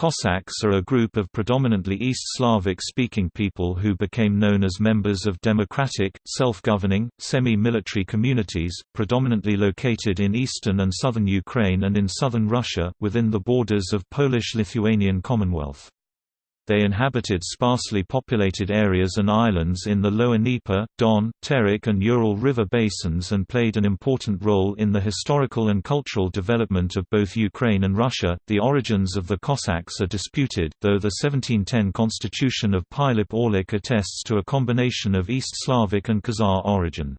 Cossacks are a group of predominantly East Slavic-speaking people who became known as members of democratic, self-governing, semi-military communities, predominantly located in eastern and southern Ukraine and in southern Russia, within the borders of Polish-Lithuanian Commonwealth. They inhabited sparsely populated areas and islands in the lower Dnieper, Don, Terek and Ural River basins and played an important role in the historical and cultural development of both Ukraine and Russia. The origins of the Cossacks are disputed, though the 1710 constitution of Pilip Orlik attests to a combination of East Slavic and Khazar origin.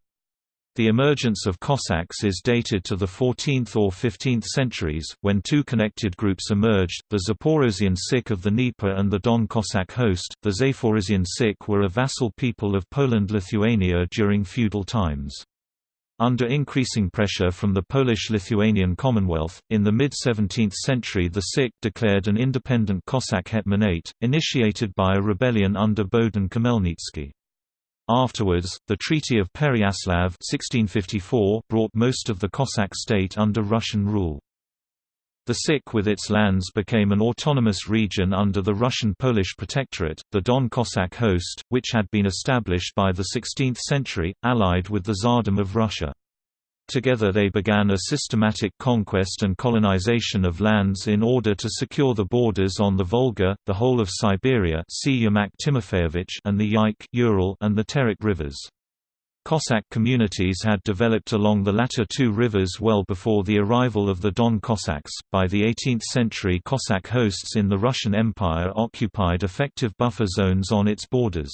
The emergence of Cossacks is dated to the 14th or 15th centuries, when two connected groups emerged, the Zaporozhian Sich of the Dnieper and the Don Cossack host. The Zaporozhian Sich were a vassal people of Poland-Lithuania during feudal times. Under increasing pressure from the Polish-Lithuanian Commonwealth, in the mid-17th century the Sich declared an independent Cossack hetmanate, initiated by a rebellion under Bohdan Khmelnytsky. Afterwards, the Treaty of Pereyaslav 1654 brought most of the Cossack state under Russian rule. The Sich with its lands became an autonomous region under the Russian-Polish protectorate, the Don Cossack host, which had been established by the 16th century, allied with the Tsardom of Russia. Together they began a systematic conquest and colonization of lands in order to secure the borders on the Volga, the whole of Siberia Timofeyevich and the Yaik Ural and the Terek rivers. Cossack communities had developed along the latter two rivers well before the arrival of the Don Cossacks. By the 18th century, Cossack hosts in the Russian Empire occupied effective buffer zones on its borders.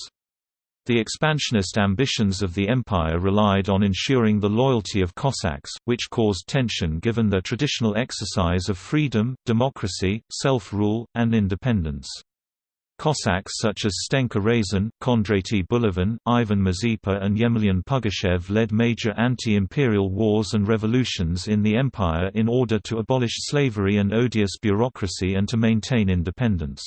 The expansionist ambitions of the empire relied on ensuring the loyalty of Cossacks, which caused tension given their traditional exercise of freedom, democracy, self-rule, and independence. Cossacks such as Stenka Razin, Kondraty Bulavin, Ivan Mazepa and Yemelyan Pugachev led major anti-imperial wars and revolutions in the empire in order to abolish slavery and odious bureaucracy and to maintain independence.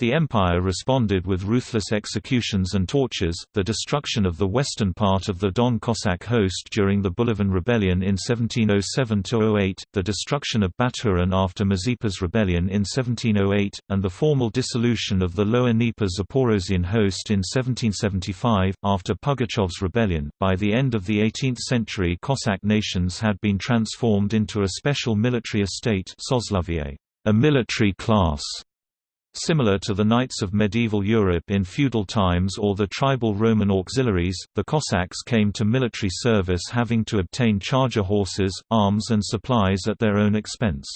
The empire responded with ruthless executions and tortures, the destruction of the western part of the Don Cossack host during the Bulavin Rebellion in 1707–08, the destruction of Baturin after Mazepa's rebellion in 1708, and the formal dissolution of the Lower Dnieper Zaporozhian host in 1775, after Pugachev's rebellion. By the end of the 18th century Cossack nations had been transformed into a special military estate a military class Similar to the knights of medieval Europe in feudal times or the tribal Roman auxiliaries, the Cossacks came to military service having to obtain charger horses, arms and supplies at their own expense.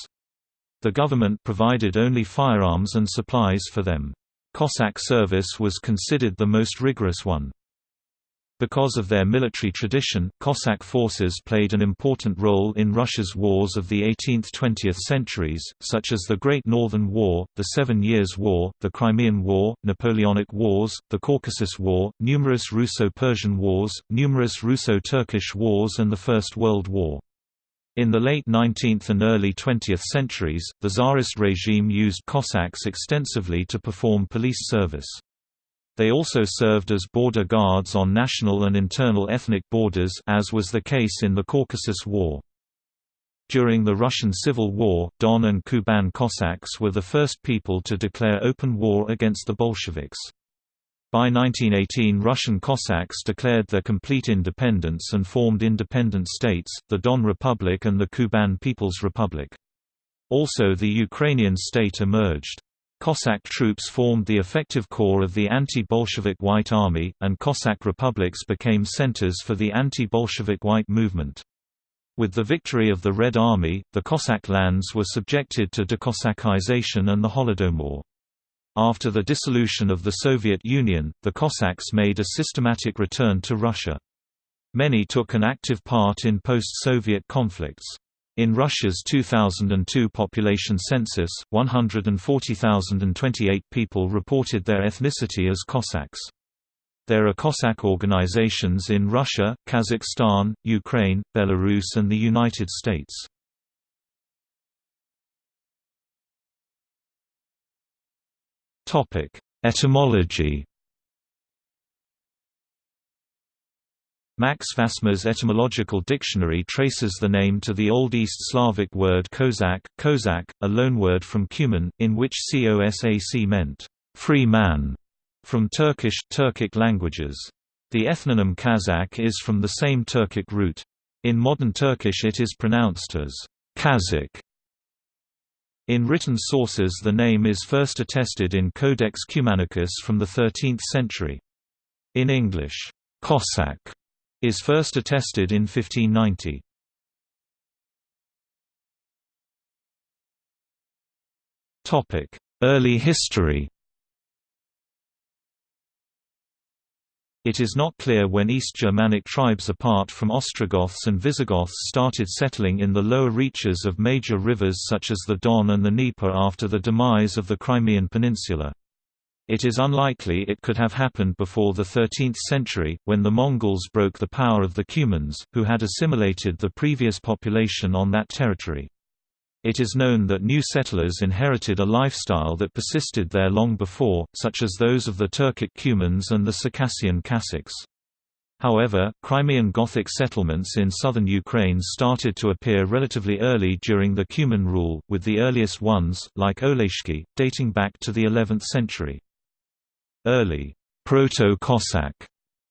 The government provided only firearms and supplies for them. Cossack service was considered the most rigorous one. Because of their military tradition, Cossack forces played an important role in Russia's wars of the 18th–20th centuries, such as the Great Northern War, the Seven Years' War, the Crimean War, Napoleonic Wars, the Caucasus War, numerous Russo-Persian wars, numerous Russo-Turkish wars and the First World War. In the late 19th and early 20th centuries, the Tsarist regime used Cossacks extensively to perform police service. They also served as border guards on national and internal ethnic borders as was the case in the Caucasus War. During the Russian Civil War, Don and Kuban Cossacks were the first people to declare open war against the Bolsheviks. By 1918 Russian Cossacks declared their complete independence and formed independent states, the Don Republic and the Kuban People's Republic. Also the Ukrainian state emerged. Cossack troops formed the effective core of the anti-Bolshevik White Army, and Cossack republics became centers for the anti-Bolshevik White movement. With the victory of the Red Army, the Cossack lands were subjected to decossackization and the Holodomor. After the dissolution of the Soviet Union, the Cossacks made a systematic return to Russia. Many took an active part in post-Soviet conflicts. In Russia's 2002 population census, 140,028 people reported their ethnicity as Cossacks. There are Cossack organizations in Russia, Kazakhstan, Ukraine, Belarus and the United States. Etymology Max Vasmer's etymological dictionary traces the name to the Old East Slavic word kozak, kozak, a loanword from Cuman, in which kosac meant, free man, from Turkish Turkic languages. The ethnonym Kazakh is from the same Turkic root. In modern Turkish it is pronounced as Kazakh. In written sources the name is first attested in Codex Cumanicus from the 13th century. In English, Cossack is first attested in 1590. Early history It is not clear when East Germanic tribes apart from Ostrogoths and Visigoths started settling in the lower reaches of major rivers such as the Don and the Dnieper after the demise of the Crimean Peninsula. It is unlikely it could have happened before the 13th century, when the Mongols broke the power of the Cumans, who had assimilated the previous population on that territory. It is known that new settlers inherited a lifestyle that persisted there long before, such as those of the Turkic Cumans and the Circassian Kassiks. However, Crimean Gothic settlements in southern Ukraine started to appear relatively early during the Cuman rule, with the earliest ones, like Oleshki, dating back to the 11th century. Early Proto-Cossack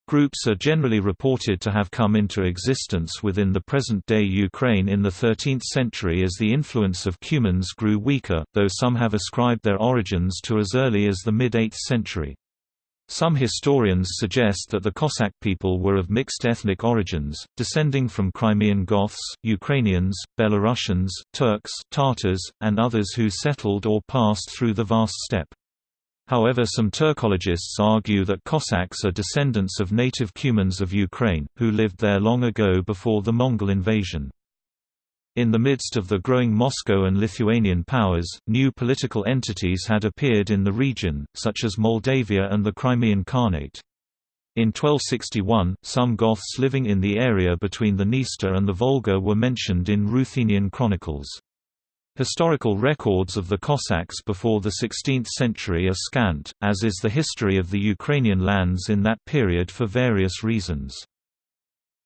groups are generally reported to have come into existence within the present-day Ukraine in the 13th century as the influence of Cumans grew weaker, though some have ascribed their origins to as early as the mid-8th century. Some historians suggest that the Cossack people were of mixed ethnic origins, descending from Crimean Goths, Ukrainians, Belarusians, Turks, Tatars, and others who settled or passed through the vast steppe. However some Turkologists argue that Cossacks are descendants of native Cumans of Ukraine, who lived there long ago before the Mongol invasion. In the midst of the growing Moscow and Lithuanian powers, new political entities had appeared in the region, such as Moldavia and the Crimean Khanate. In 1261, some Goths living in the area between the Dniester and the Volga were mentioned in Ruthenian chronicles. Historical records of the Cossacks before the 16th century are scant, as is the history of the Ukrainian lands in that period for various reasons.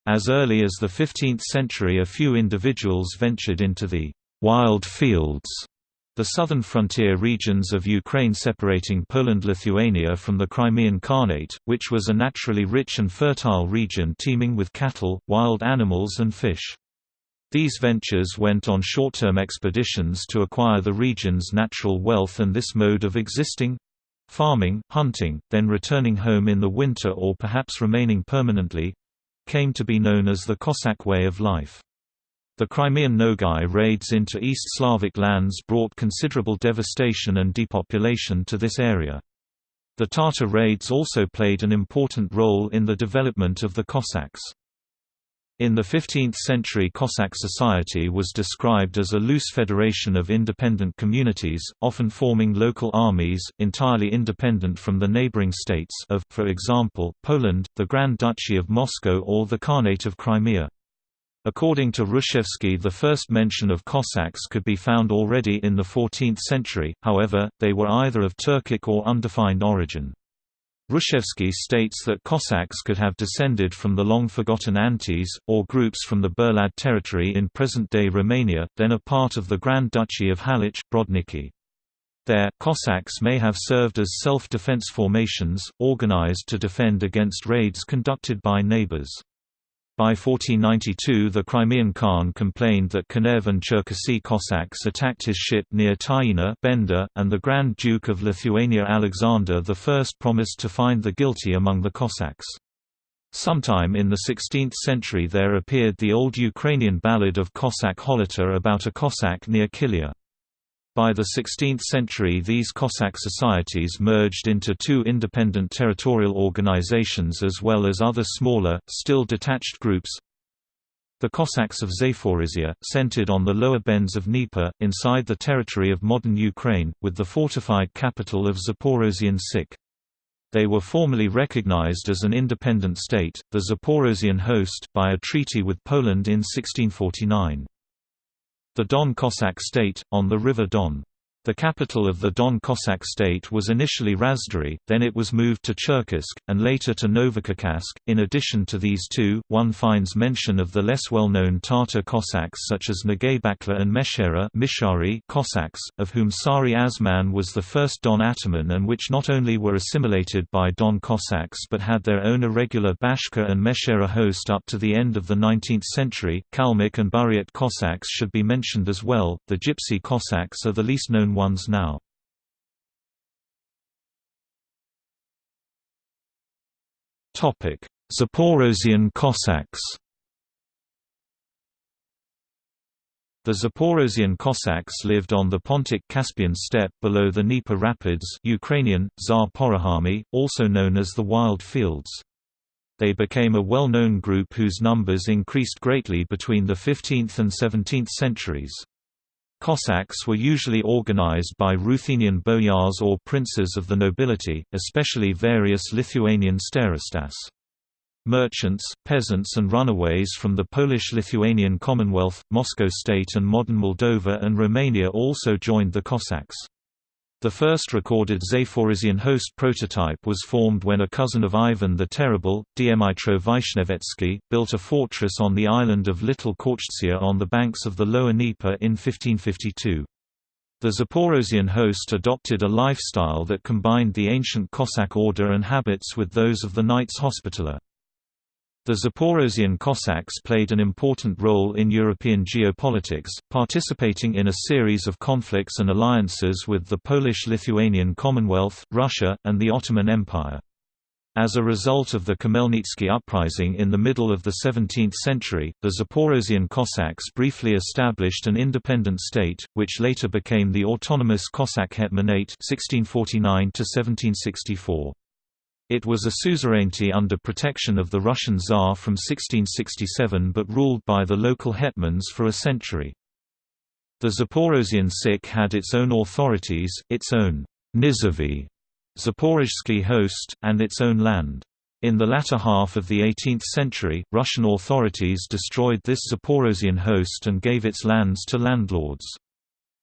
As early as the 15th century a few individuals ventured into the «wild fields» the southern frontier regions of Ukraine separating Poland-Lithuania from the Crimean Khanate, which was a naturally rich and fertile region teeming with cattle, wild animals and fish. These ventures went on short-term expeditions to acquire the region's natural wealth and this mode of existing—farming, hunting, then returning home in the winter or perhaps remaining permanently—came to be known as the Cossack way of life. The Crimean Nogai raids into East Slavic lands brought considerable devastation and depopulation to this area. The Tatar raids also played an important role in the development of the Cossacks. In the 15th century Cossack society was described as a loose federation of independent communities, often forming local armies, entirely independent from the neighboring states of, for example, Poland, the Grand Duchy of Moscow or the Khanate of Crimea. According to Hrushevsky the first mention of Cossacks could be found already in the 14th century, however, they were either of Turkic or undefined origin. Hrushevsky states that Cossacks could have descended from the long-forgotten Antes, or groups from the Burlad territory in present-day Romania, then a part of the Grand Duchy of Halych, Brodniki. There, Cossacks may have served as self-defense formations, organized to defend against raids conducted by neighbors. By 1492 the Crimean Khan complained that Kinev and Cherkasy Cossacks attacked his ship near Tyina Bender, and the Grand Duke of Lithuania Alexander I promised to find the guilty among the Cossacks. Sometime in the 16th century there appeared the old Ukrainian ballad of Cossack Holota about a Cossack near Kilia. By the 16th century these Cossack societies merged into two independent territorial organizations as well as other smaller, still detached groups. The Cossacks of Zaporizhia, centered on the lower bends of Dnieper, inside the territory of modern Ukraine, with the fortified capital of Zaporozhian Sich. They were formally recognized as an independent state, the Zaporozhian host, by a treaty with Poland in 1649 the Don Cossack state, on the River Don. The capital of the Don Cossack state was initially Razdory, then it was moved to Cherkassk, and later to Novocherkassk. In addition to these two, one finds mention of the less well-known Tatar Cossacks such as Nagaybakla and Meshera Mishari Cossacks, of whom Sari Azman was the first Don Ataman and which not only were assimilated by Don Cossacks but had their own irregular Bashkir and Meshera host up to the end of the 19th century. Kalmyk and Buryat Cossacks should be mentioned as well. The Gypsy Cossacks are the least known ones now. Zaporozhian Cossacks The Zaporozhian Cossacks lived on the Pontic-Caspian steppe below the Dnieper Rapids Ukrainian, also known as the Wild Fields. They became a well-known group whose numbers increased greatly between the 15th and 17th centuries. Cossacks were usually organized by Ruthenian boyars or princes of the nobility, especially various Lithuanian starostas. Merchants, peasants and runaways from the Polish-Lithuanian Commonwealth, Moscow State and modern Moldova and Romania also joined the Cossacks. The first recorded Zaporozhian host prototype was formed when a cousin of Ivan the Terrible, Dmitro Vishnevetsky, built a fortress on the island of Little Khortytsia on the banks of the Lower Dnieper in 1552. The Zaporozhian host adopted a lifestyle that combined the ancient Cossack order and habits with those of the Knights Hospitaller. The Zaporozhian Cossacks played an important role in European geopolitics, participating in a series of conflicts and alliances with the Polish-Lithuanian Commonwealth, Russia, and the Ottoman Empire. As a result of the Khmelnytsky uprising in the middle of the 17th century, the Zaporozhian Cossacks briefly established an independent state, which later became the autonomous Cossack Hetmanate 1649 -1764. It was a suzerainty under protection of the Russian Tsar from 1667 but ruled by the local hetmans for a century. The Zaporozhian Sich had its own authorities, its own Nizhevy Zaporozhsky host, and its own land. In the latter half of the 18th century, Russian authorities destroyed this Zaporozhian host and gave its lands to landlords.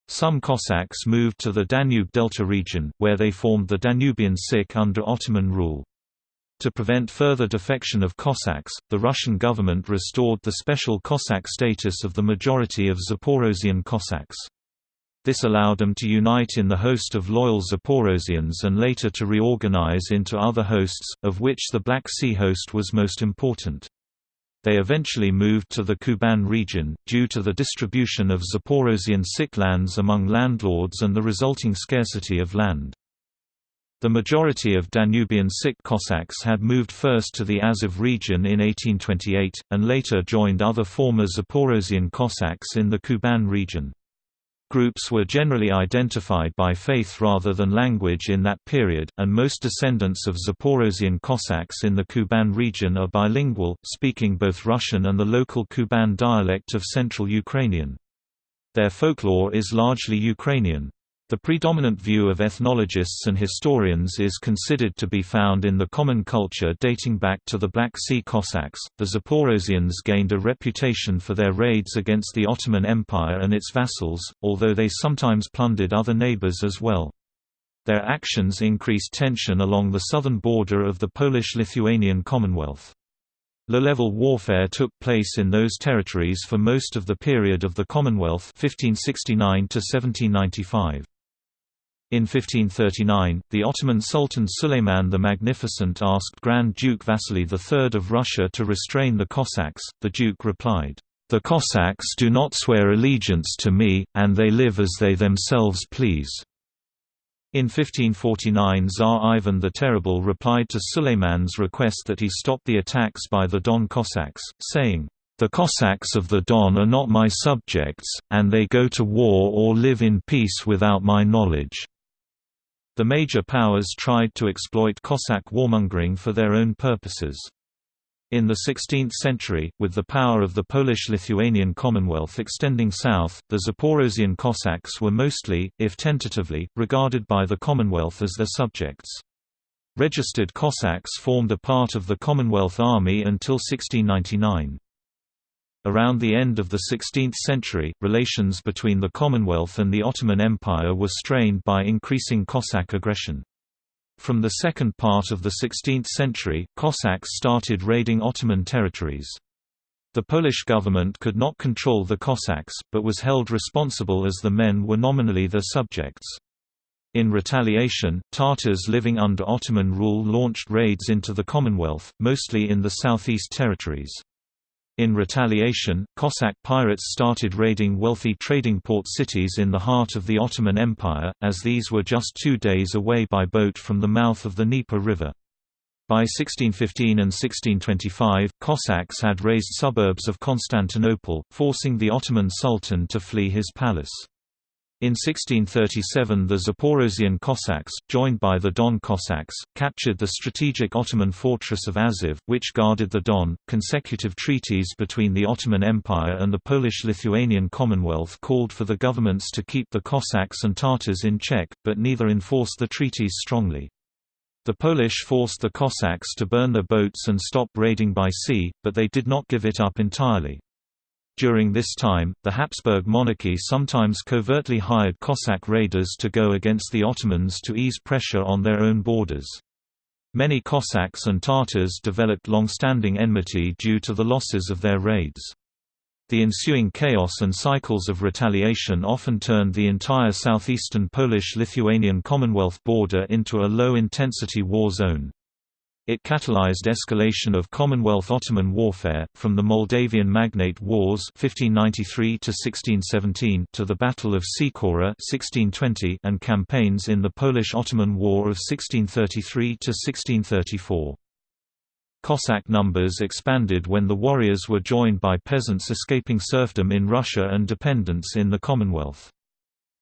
Some Cossacks moved to the Danube Delta region, where they formed the Danubian Sich under Ottoman rule. To prevent further defection of Cossacks, the Russian government restored the special Cossack status of the majority of Zaporozhian Cossacks. This allowed them to unite in the host of loyal Zaporozhians and later to reorganize into other hosts, of which the Black Sea host was most important. They eventually moved to the Kuban region, due to the distribution of Zaporozhian Sich lands among landlords and the resulting scarcity of land. The majority of Danubian Sich Cossacks had moved first to the Azov region in 1828, and later joined other former Zaporozhian Cossacks in the Kuban region. Groups were generally identified by faith rather than language in that period, and most descendants of Zaporozhian Cossacks in the Kuban region are bilingual, speaking both Russian and the local Kuban dialect of Central Ukrainian. Their folklore is largely Ukrainian. The predominant view of ethnologists and historians is considered to be found in the common culture dating back to the Black Sea Cossacks. The Zaporozhians gained a reputation for their raids against the Ottoman Empire and its vassals, although they sometimes plundered other neighbors as well. Their actions increased tension along the southern border of the Polish-Lithuanian Commonwealth. Low-level warfare took place in those territories for most of the period of the Commonwealth 1569 to -1795. In 1539, the Ottoman Sultan Suleiman the Magnificent asked Grand Duke Vasily III of Russia to restrain the Cossacks. The Duke replied, The Cossacks do not swear allegiance to me, and they live as they themselves please. In 1549 Tsar Ivan the Terrible replied to Suleiman's request that he stop the attacks by the Don Cossacks, saying, The Cossacks of the Don are not my subjects, and they go to war or live in peace without my knowledge. The major powers tried to exploit Cossack warmongering for their own purposes. In the 16th century, with the power of the Polish-Lithuanian Commonwealth extending south, the Zaporozhian Cossacks were mostly, if tentatively, regarded by the Commonwealth as their subjects. Registered Cossacks formed a part of the Commonwealth Army until 1699. Around the end of the 16th century, relations between the Commonwealth and the Ottoman Empire were strained by increasing Cossack aggression. From the second part of the 16th century, Cossacks started raiding Ottoman territories. The Polish government could not control the Cossacks, but was held responsible as the men were nominally their subjects. In retaliation, Tatars living under Ottoman rule launched raids into the Commonwealth, mostly in the southeast territories. In retaliation, Cossack pirates started raiding wealthy trading port cities in the heart of the Ottoman Empire, as these were just two days away by boat from the mouth of the Dnieper River. By 1615 and 1625, Cossacks had razed suburbs of Constantinople, forcing the Ottoman Sultan to flee his palace. In 1637 the Zaporozhian Cossacks, joined by the Don Cossacks, captured the strategic Ottoman fortress of Azov, which guarded the Don. Consecutive treaties between the Ottoman Empire and the Polish-Lithuanian Commonwealth called for the governments to keep the Cossacks and Tatars in check, but neither enforced the treaties strongly. The Polish forced the Cossacks to burn their boats and stop raiding by sea, but they did not give it up entirely. During this time, the Habsburg monarchy sometimes covertly hired Cossack raiders to go against the Ottomans to ease pressure on their own borders. Many Cossacks and Tatars developed long-standing enmity due to the losses of their raids. The ensuing chaos and cycles of retaliation often turned the entire southeastern Polish-Lithuanian Commonwealth border into a low-intensity war zone. It catalyzed escalation of Commonwealth-Ottoman warfare, from the Moldavian Magnate Wars 1593 to to the Battle of Cecora 1620 and campaigns in the Polish-Ottoman War of 1633–1634. Cossack numbers expanded when the warriors were joined by peasants escaping serfdom in Russia and dependence in the Commonwealth.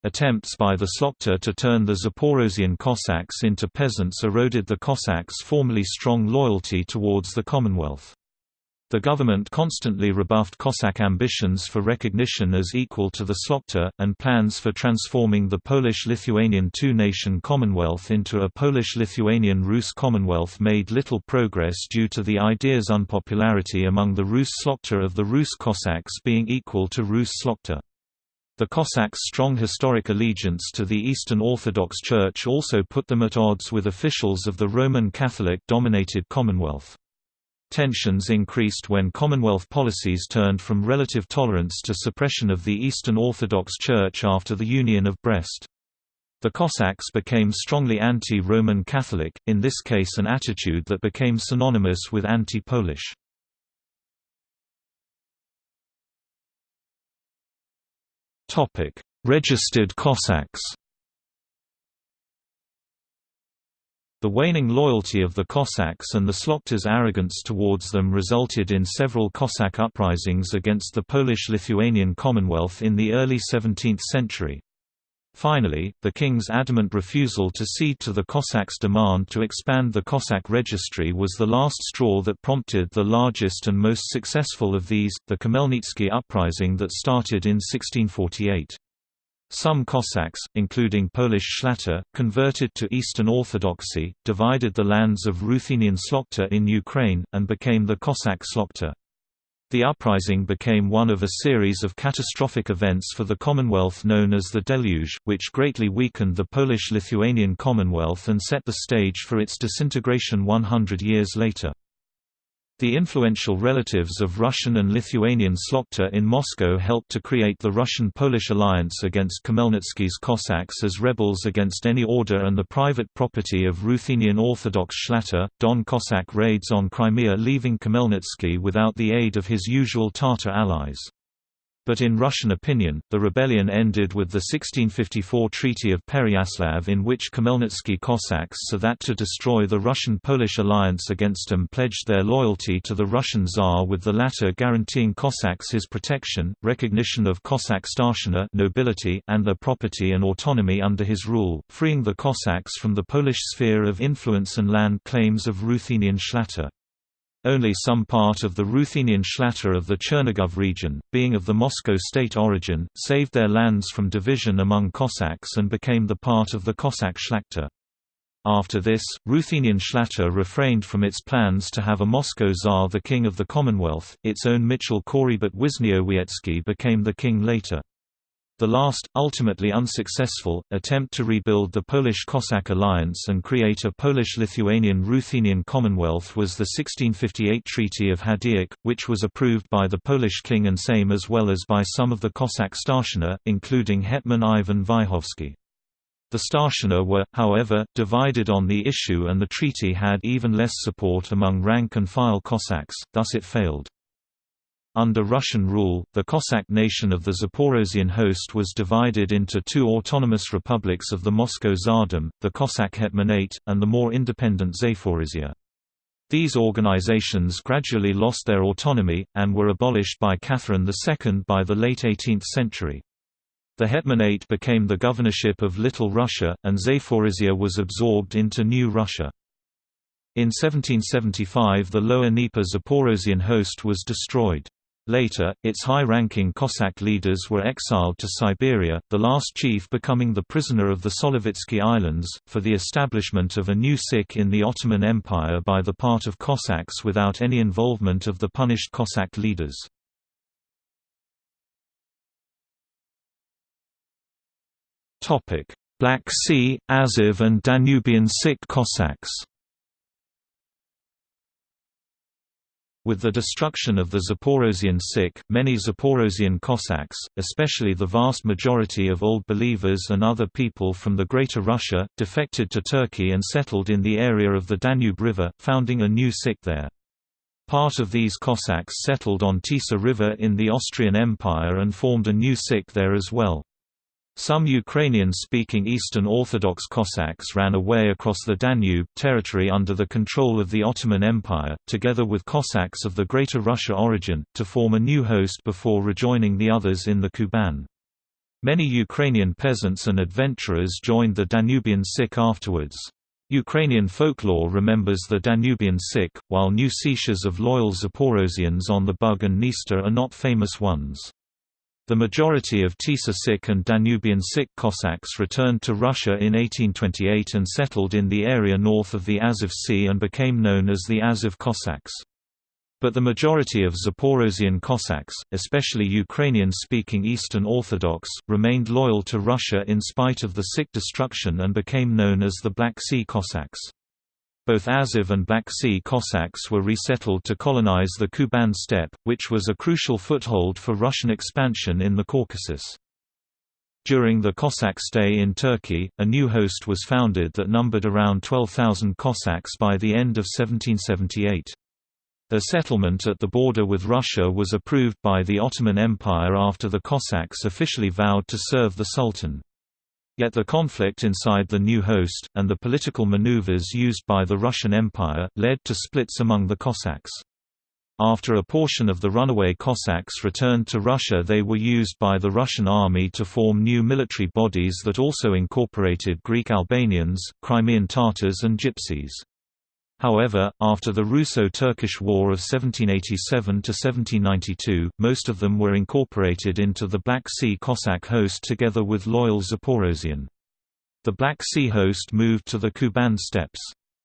Attempts by the Szlachta to turn the Zaporozhian Cossacks into peasants eroded the Cossacks' formerly strong loyalty towards the Commonwealth. The government constantly rebuffed Cossack ambitions for recognition as equal to the Szlachta, and plans for transforming the Polish-Lithuanian two-nation Commonwealth into a Polish-Lithuanian-Rus Commonwealth made little progress due to the idea's unpopularity among the Rus Szlachta of the Rus Cossacks being equal to Rus Szlachta. The Cossacks' strong historic allegiance to the Eastern Orthodox Church also put them at odds with officials of the Roman Catholic-dominated Commonwealth. Tensions increased when Commonwealth policies turned from relative tolerance to suppression of the Eastern Orthodox Church after the Union of Brest. The Cossacks became strongly anti-Roman Catholic, in this case an attitude that became synonymous with anti-Polish. Topic: Registered Cossacks. The waning loyalty of the Cossacks and the Szlachta's arrogance towards them resulted in several Cossack uprisings against the Polish-Lithuanian Commonwealth in the early 17th century. Finally, the king's adamant refusal to cede to the Cossacks' demand to expand the Cossack registry was the last straw that prompted the largest and most successful of these, the Khmelnytsky uprising that started in 1648. Some Cossacks, including Polish Szlachta, converted to Eastern Orthodoxy, divided the lands of Ruthenian Szlachta in Ukraine, and became the Cossack Szlachta. The uprising became one of a series of catastrophic events for the Commonwealth known as the Deluge, which greatly weakened the Polish-Lithuanian Commonwealth and set the stage for its disintegration 100 years later. The influential relatives of Russian and Lithuanian Szlachta in Moscow helped to create the Russian-Polish alliance against Khmelnytsky's Cossacks as rebels against any order and the private property of Ruthenian Orthodox Szlachta. Don Cossack raids on Crimea leaving Khmelnytsky without the aid of his usual Tatar allies. But in Russian opinion, the rebellion ended with the 1654 Treaty of Pereyaslav in which Khmelnytsky Cossacks so that to destroy the Russian-Polish alliance against them pledged their loyalty to the Russian Tsar with the latter guaranteeing Cossacks his protection, recognition of Cossack starshina nobility and their property and autonomy under his rule, freeing the Cossacks from the Polish sphere of influence and land claims of Ruthenian Szlachta. Only some part of the Ruthenian Szlachta of the Chernigov region, being of the Moscow state origin, saved their lands from division among Cossacks and became the part of the Cossack Szlachta. After this, Ruthenian Szlachta refrained from its plans to have a Moscow Tsar the king of the Commonwealth, its own Mitchell Korybut Wisniowiecki became the king later. The last, ultimately unsuccessful, attempt to rebuild the Polish-Cossack alliance and create a Polish-Lithuanian-Ruthenian Commonwealth was the 1658 Treaty of Hadiach, which was approved by the Polish king and Sejm as well as by some of the Cossack Starshina, including Hetman Ivan Vyhovsky. The Starshina were, however, divided on the issue and the treaty had even less support among rank-and-file Cossacks, thus it failed. Under Russian rule, the Cossack nation of the Zaporozhian host was divided into two autonomous republics of the Moscow Tsardom, the Cossack Hetmanate, and the more independent Zaporizhia. These organizations gradually lost their autonomy, and were abolished by Catherine II by the late 18th century. The Hetmanate became the governorship of Little Russia, and Zaporizhia was absorbed into New Russia. In 1775 the Lower Dnieper Zaporozhian host was destroyed. Later, its high-ranking Cossack leaders were exiled to Siberia, the last chief becoming the prisoner of the Solovetsky Islands, for the establishment of a new Sich in the Ottoman Empire by the part of Cossacks without any involvement of the punished Cossack leaders. Black Sea, Azov and Danubian Sich Cossacks With the destruction of the Zaporozhian Sich, many Zaporozhian Cossacks, especially the vast majority of Old Believers and other people from the Greater Russia, defected to Turkey and settled in the area of the Danube River, founding a new Sich there. Part of these Cossacks settled on Tisa River in the Austrian Empire and formed a new Sich there as well. Some Ukrainian-speaking Eastern Orthodox Cossacks ran away across the Danube territory under the control of the Ottoman Empire, together with Cossacks of the Greater Russia origin, to form a new host before rejoining the others in the Kuban. Many Ukrainian peasants and adventurers joined the Danubian Sich afterwards. Ukrainian folklore remembers the Danubian Sich, while new seiches of loyal Zaporozhians on the Bug and Dniester are not famous ones. The majority of Tisa Sich and Danubian Sich Cossacks returned to Russia in 1828 and settled in the area north of the Azov Sea and became known as the Azov Cossacks. But the majority of Zaporozhian Cossacks, especially Ukrainian-speaking Eastern Orthodox, remained loyal to Russia in spite of the Sich destruction and became known as the Black Sea Cossacks. Both Azov and Black Sea Cossacks were resettled to colonize the Kuban steppe, which was a crucial foothold for Russian expansion in the Caucasus. During the Cossack stay in Turkey, a new host was founded that numbered around 12,000 Cossacks by the end of 1778. A settlement at the border with Russia was approved by the Ottoman Empire after the Cossacks officially vowed to serve the Sultan. Yet the conflict inside the new host, and the political maneuvers used by the Russian Empire, led to splits among the Cossacks. After a portion of the runaway Cossacks returned to Russia they were used by the Russian army to form new military bodies that also incorporated Greek Albanians, Crimean Tatars and Gypsies. However, after the Russo-Turkish War of 1787–1792, most of them were incorporated into the Black Sea Cossack host together with loyal Zaporozhian. The Black Sea host moved to the Kuban steppes.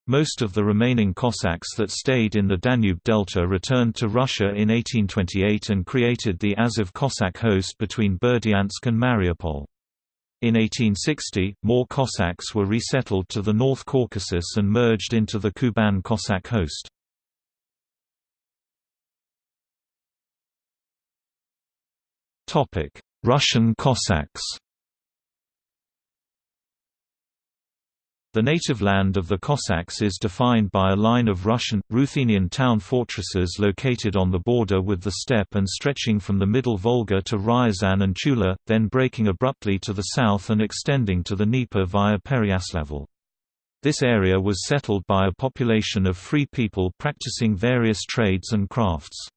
Most of the remaining Cossacks that stayed in the Danube Delta returned to Russia in 1828 and created the Azov Cossack host between Berdyansk and Mariupol. In 1860, more Cossacks were resettled to the North Caucasus and merged into the Kuban Cossack host. Russian Cossacks The native land of the Cossacks is defined by a line of Russian, Ruthenian town fortresses located on the border with the steppe and stretching from the middle Volga to Ryazan and Tula, then breaking abruptly to the south and extending to the Dnieper via Pereyaslavl. This area was settled by a population of free people practicing various trades and crafts.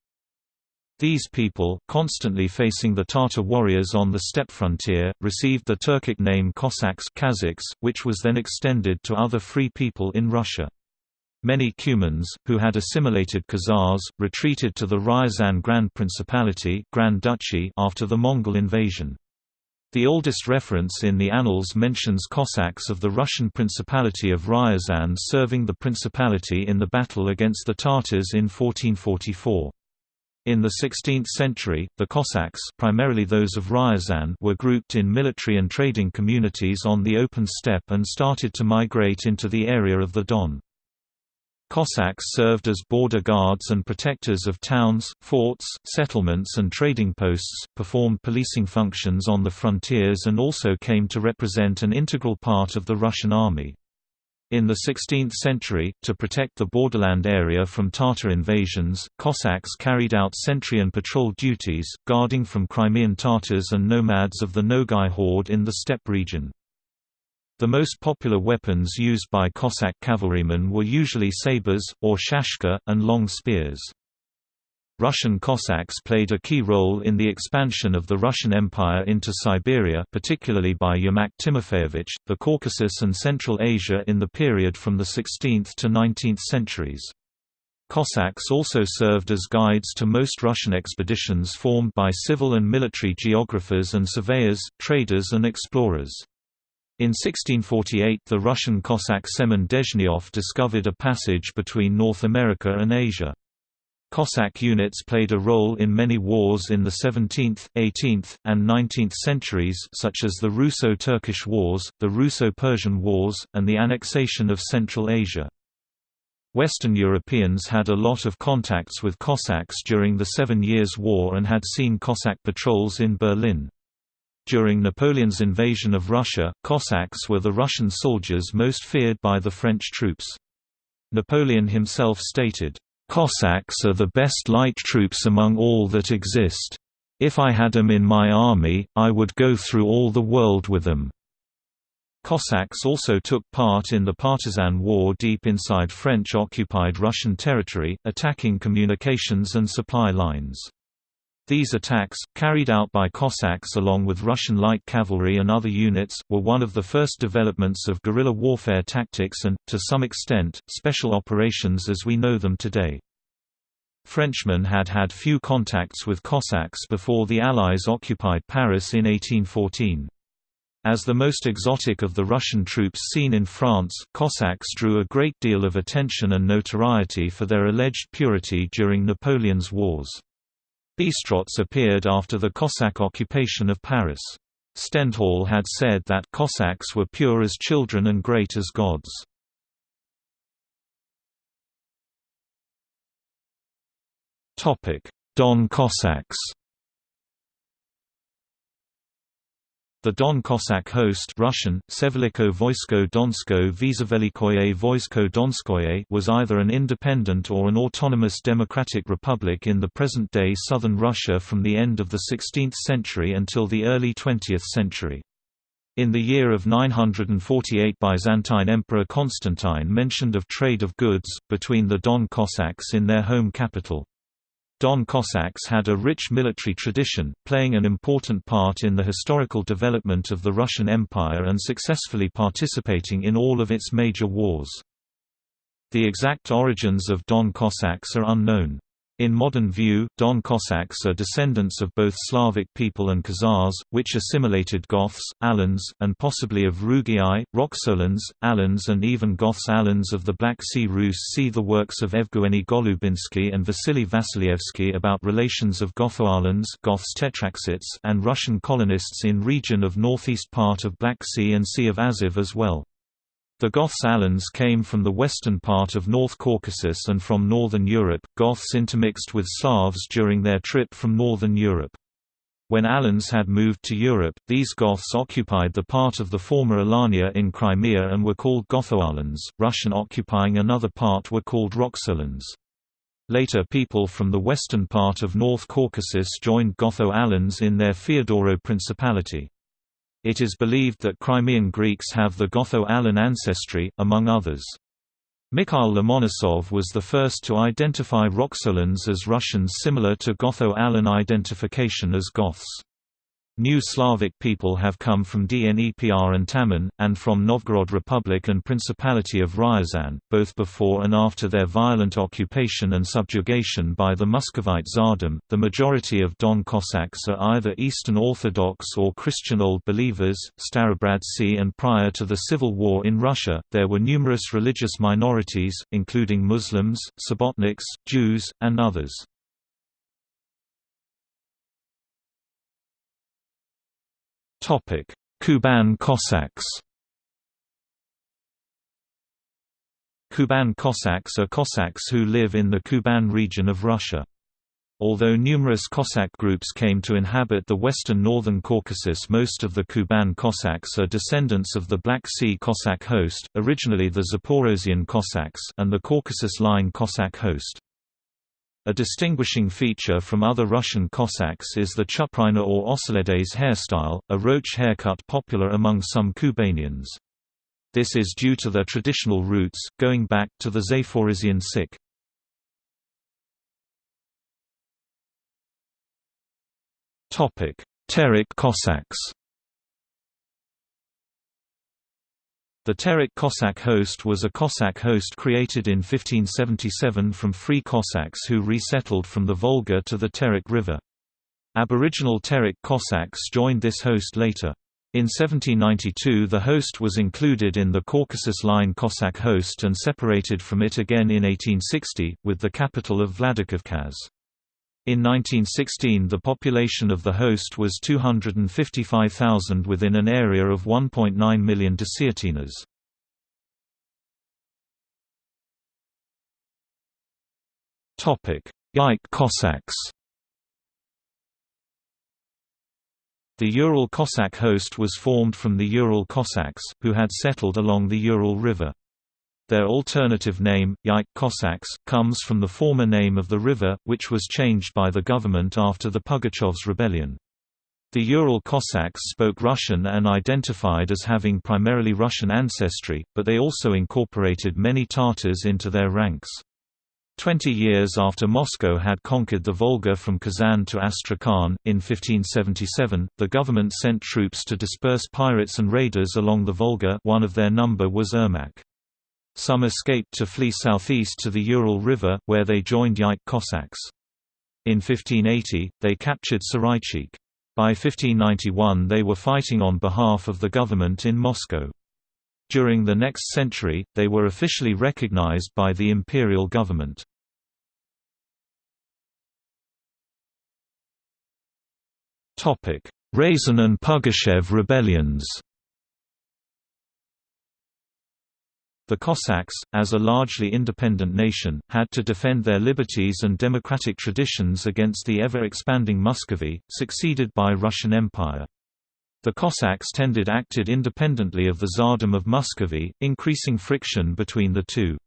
These people, constantly facing the Tatar warriors on the steppe frontier, received the Turkic name Cossacks Kazakhs, which was then extended to other free people in Russia. Many Cumans, who had assimilated Khazars, retreated to the Ryazan Grand Principality Grand Duchy after the Mongol invasion. The oldest reference in the annals mentions Cossacks of the Russian Principality of Ryazan serving the principality in the battle against the Tatars in 1444. In the 16th century, the Cossacks primarily those of Ryazan were grouped in military and trading communities on the open steppe and started to migrate into the area of the Don. Cossacks served as border guards and protectors of towns, forts, settlements and trading posts, performed policing functions on the frontiers and also came to represent an integral part of the Russian army. In the 16th century, to protect the borderland area from Tatar invasions, Cossacks carried out sentry and patrol duties, guarding from Crimean Tatars and nomads of the Nogai horde in the steppe region. The most popular weapons used by Cossack cavalrymen were usually sabers, or shashka, and long spears. Russian Cossacks played a key role in the expansion of the Russian Empire into Siberia particularly by Yermak Timofeyevich, the Caucasus and Central Asia in the period from the 16th to 19th centuries. Cossacks also served as guides to most Russian expeditions formed by civil and military geographers and surveyors, traders and explorers. In 1648 the Russian Cossack Semen Dezhnyov discovered a passage between North America and Asia. Cossack units played a role in many wars in the 17th, 18th, and 19th centuries such as the Russo-Turkish Wars, the Russo-Persian Wars, and the annexation of Central Asia. Western Europeans had a lot of contacts with Cossacks during the Seven Years' War and had seen Cossack patrols in Berlin. During Napoleon's invasion of Russia, Cossacks were the Russian soldiers most feared by the French troops. Napoleon himself stated, Cossacks are the best light troops among all that exist. If I had them in my army, I would go through all the world with them. Cossacks also took part in the partisan war deep inside French-occupied Russian territory, attacking communications and supply lines. These attacks, carried out by Cossacks along with Russian light cavalry and other units, were one of the first developments of guerrilla warfare tactics and, to some extent, special operations as we know them today. Frenchmen had had few contacts with Cossacks before the Allies occupied Paris in 1814. As the most exotic of the Russian troops seen in France, Cossacks drew a great deal of attention and notoriety for their alleged purity during Napoleon's wars. Bistrots appeared after the Cossack occupation of Paris. Stendhal had said that Cossacks were pure as children and great as gods. Don Cossacks The Don Cossack host Russian, Seveliko Voisko Donsko Vizavelikoye Voisko Donskoye was either an independent or an autonomous democratic republic in the present-day southern Russia from the end of the 16th century until the early 20th century. In the year of 948 Byzantine Emperor Constantine mentioned of trade of goods, between the Don Cossacks in their home capital. Don Cossacks had a rich military tradition, playing an important part in the historical development of the Russian Empire and successfully participating in all of its major wars. The exact origins of Don Cossacks are unknown. In modern view, Don Cossacks are descendants of both Slavic people and Khazars, which assimilated Goths, Alans, and possibly of Rugii, Roxolans, Alans and even Goths Alans of the Black Sea Rus see the works of Evgeny Golubinsky and Vasily Vasilievsky about relations of Gotho-Alans Goths and Russian colonists in region of northeast part of Black Sea and Sea of Azov as well. The Goths Alans came from the western part of North Caucasus and from northern Europe. Goths intermixed with Slavs during their trip from northern Europe. When Alans had moved to Europe, these Goths occupied the part of the former Alania in Crimea and were called Gotho-Alans. Russian occupying another part were called Roxolans. Later people from the western part of North Caucasus joined Gotho-Alans in their Feodoro Principality. It is believed that Crimean Greeks have the Gotho-Alan ancestry, among others. Mikhail Lomonosov was the first to identify Roxolans as Russians similar to Gotho-Alan identification as Goths. New Slavic people have come from Dnepr and Taman, and from Novgorod Republic and Principality of Ryazan, both before and after their violent occupation and subjugation by the Muscovite Tsardom. The majority of Don Cossacks are either Eastern Orthodox or Christian Old Believers, Starobradtsi, and prior to the civil war in Russia, there were numerous religious minorities, including Muslims, Subotniks, Jews, and others. Kuban Cossacks Kuban Cossacks are Cossacks who live in the Kuban region of Russia. Although numerous Cossack groups came to inhabit the western northern Caucasus most of the Kuban Cossacks are descendants of the Black Sea Cossack host, originally the Zaporozhian Cossacks and the Caucasus Line Cossack host. A distinguishing feature from other Russian Cossacks is the chuprina or oseledets hairstyle, a roach haircut popular among some Kubanians. This is due to their traditional roots, going back to the Zaporozhian Sich. Terek Cossacks The Terek Cossack host was a Cossack host created in 1577 from free Cossacks who resettled from the Volga to the Terek River. Aboriginal Terek Cossacks joined this host later. In 1792 the host was included in the Caucasus Line Cossack host and separated from it again in 1860, with the capital of Vladikavkaz. In 1916 the population of the host was 255,000 within an area of 1.9 million desiatinas. Yaik Cossacks The Ural Cossack host was formed from the Ural Cossacks, who had settled along the Ural River. Their alternative name, Yaik Cossacks, comes from the former name of the river, which was changed by the government after the Pugachevs rebellion. The Ural Cossacks spoke Russian and identified as having primarily Russian ancestry, but they also incorporated many Tatars into their ranks. Twenty years after Moscow had conquered the Volga from Kazan to Astrakhan, in 1577, the government sent troops to disperse pirates and raiders along the Volga one of their number was Ermak. Some escaped to flee southeast to the Ural River, where they joined Yaik Cossacks. In 1580, they captured Saraychik. By 1591 they were fighting on behalf of the government in Moscow. During the next century, they were officially recognized by the imperial government. Razin and Pugachev rebellions The Cossacks, as a largely independent nation, had to defend their liberties and democratic traditions against the ever-expanding Muscovy, succeeded by Russian Empire. The Cossacks tended acted independently of the Tsardom of Muscovy, increasing friction between the two.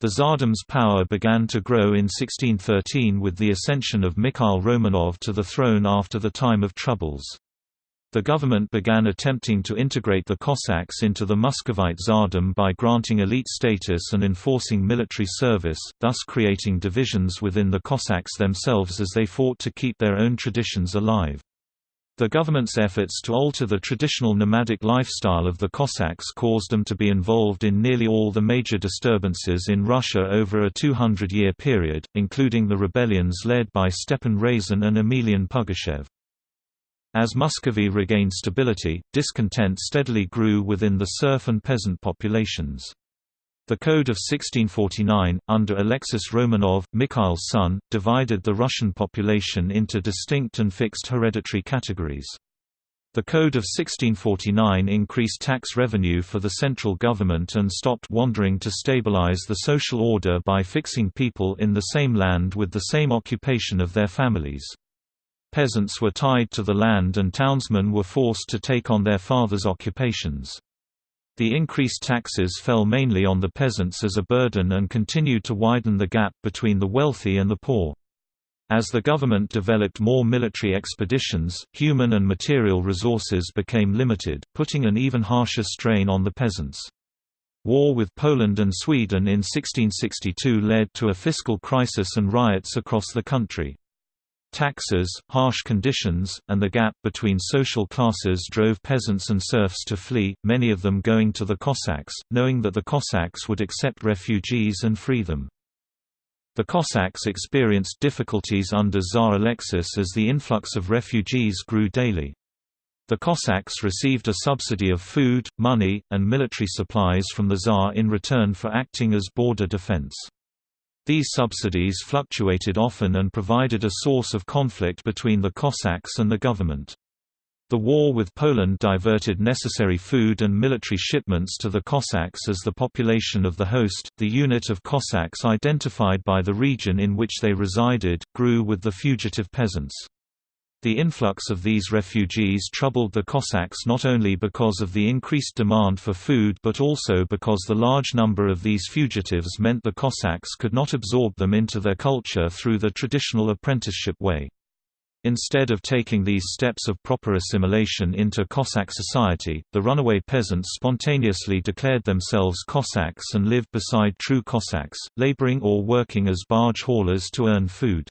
The Tsardom's power began to grow in 1613 with the ascension of Mikhail Romanov to the throne after the time of troubles. The government began attempting to integrate the Cossacks into the Muscovite Tsardom by granting elite status and enforcing military service, thus creating divisions within the Cossacks themselves as they fought to keep their own traditions alive. The government's efforts to alter the traditional nomadic lifestyle of the Cossacks caused them to be involved in nearly all the major disturbances in Russia over a 200-year period, including the rebellions led by Stepan Razin and Emelian Pugachev. As Muscovy regained stability, discontent steadily grew within the serf and peasant populations. The Code of 1649, under Alexis Romanov, Mikhail's son, divided the Russian population into distinct and fixed hereditary categories. The Code of 1649 increased tax revenue for the central government and stopped wandering to stabilize the social order by fixing people in the same land with the same occupation of their families. Peasants were tied to the land and townsmen were forced to take on their fathers' occupations. The increased taxes fell mainly on the peasants as a burden and continued to widen the gap between the wealthy and the poor. As the government developed more military expeditions, human and material resources became limited, putting an even harsher strain on the peasants. War with Poland and Sweden in 1662 led to a fiscal crisis and riots across the country. Taxes, harsh conditions, and the gap between social classes drove peasants and serfs to flee, many of them going to the Cossacks, knowing that the Cossacks would accept refugees and free them. The Cossacks experienced difficulties under Tsar Alexis as the influx of refugees grew daily. The Cossacks received a subsidy of food, money, and military supplies from the Tsar in return for acting as border defense. These subsidies fluctuated often and provided a source of conflict between the Cossacks and the government. The war with Poland diverted necessary food and military shipments to the Cossacks as the population of the host, the unit of Cossacks identified by the region in which they resided, grew with the fugitive peasants. The influx of these refugees troubled the Cossacks not only because of the increased demand for food but also because the large number of these fugitives meant the Cossacks could not absorb them into their culture through the traditional apprenticeship way. Instead of taking these steps of proper assimilation into Cossack society, the runaway peasants spontaneously declared themselves Cossacks and lived beside true Cossacks, laboring or working as barge haulers to earn food.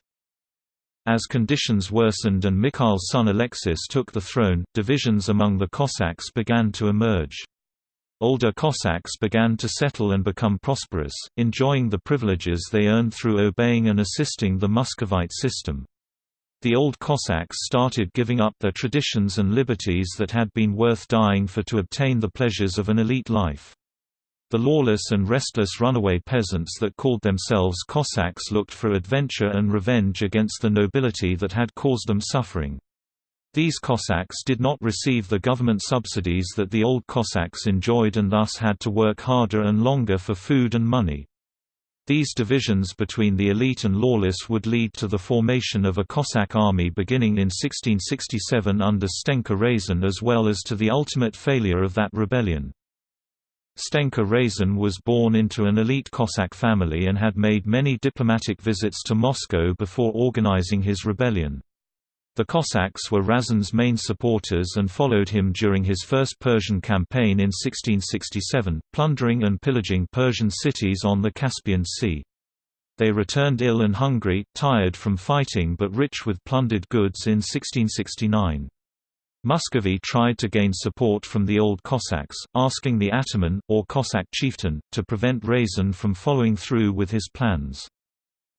As conditions worsened and Mikhail's son Alexis took the throne, divisions among the Cossacks began to emerge. Older Cossacks began to settle and become prosperous, enjoying the privileges they earned through obeying and assisting the Muscovite system. The old Cossacks started giving up their traditions and liberties that had been worth dying for to obtain the pleasures of an elite life. The lawless and restless runaway peasants that called themselves Cossacks looked for adventure and revenge against the nobility that had caused them suffering. These Cossacks did not receive the government subsidies that the old Cossacks enjoyed and thus had to work harder and longer for food and money. These divisions between the elite and lawless would lead to the formation of a Cossack army beginning in 1667 under Stenka Razin as well as to the ultimate failure of that rebellion. Stenka Razin was born into an elite Cossack family and had made many diplomatic visits to Moscow before organizing his rebellion. The Cossacks were Razin's main supporters and followed him during his first Persian campaign in 1667, plundering and pillaging Persian cities on the Caspian Sea. They returned ill and hungry, tired from fighting but rich with plundered goods in 1669. Muscovy tried to gain support from the old Cossacks, asking the ataman, or Cossack chieftain, to prevent Razin from following through with his plans.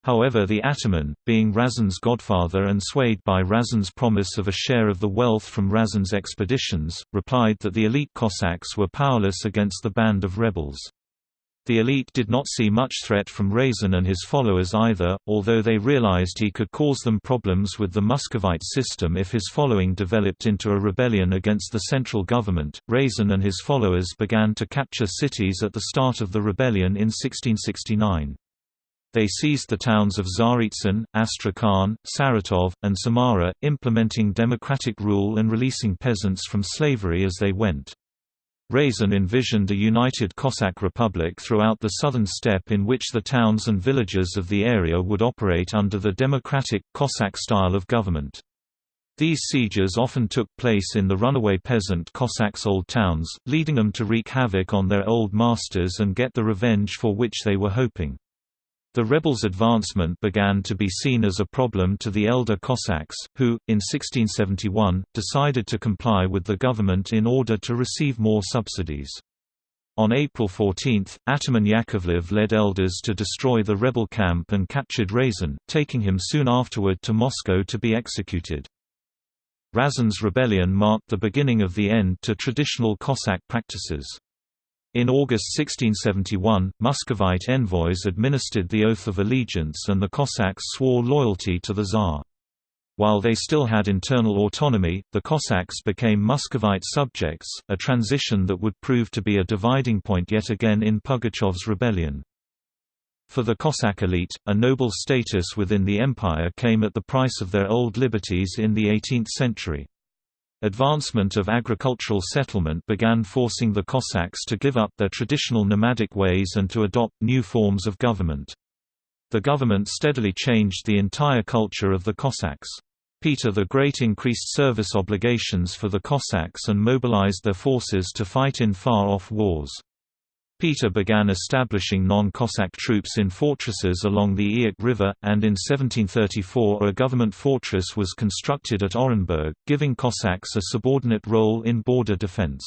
However the ataman, being Razin's godfather and swayed by Razin's promise of a share of the wealth from Razin's expeditions, replied that the elite Cossacks were powerless against the band of rebels. The elite did not see much threat from Razin and his followers either, although they realized he could cause them problems with the Muscovite system if his following developed into a rebellion against the central government. Razin and his followers began to capture cities at the start of the rebellion in 1669. They seized the towns of Tsaritsyn, Astrakhan, Saratov, and Samara, implementing democratic rule and releasing peasants from slavery as they went. Razin envisioned a united Cossack republic throughout the southern steppe in which the towns and villages of the area would operate under the democratic, Cossack style of government. These sieges often took place in the runaway peasant Cossacks' old towns, leading them to wreak havoc on their old masters and get the revenge for which they were hoping. The rebels' advancement began to be seen as a problem to the elder Cossacks, who, in 1671, decided to comply with the government in order to receive more subsidies. On April 14, Ataman Yakovlev led elders to destroy the rebel camp and captured Razin, taking him soon afterward to Moscow to be executed. Razin's rebellion marked the beginning of the end to traditional Cossack practices. In August 1671, Muscovite envoys administered the oath of allegiance and the Cossacks swore loyalty to the Tsar. While they still had internal autonomy, the Cossacks became Muscovite subjects, a transition that would prove to be a dividing point yet again in Pugachev's rebellion. For the Cossack elite, a noble status within the empire came at the price of their old liberties in the 18th century. Advancement of agricultural settlement began forcing the Cossacks to give up their traditional nomadic ways and to adopt new forms of government. The government steadily changed the entire culture of the Cossacks. Peter the Great increased service obligations for the Cossacks and mobilized their forces to fight in far-off wars. Peter began establishing non-Cossack troops in fortresses along the Yaik River, and in 1734 a government fortress was constructed at Orenburg, giving Cossacks a subordinate role in border defense.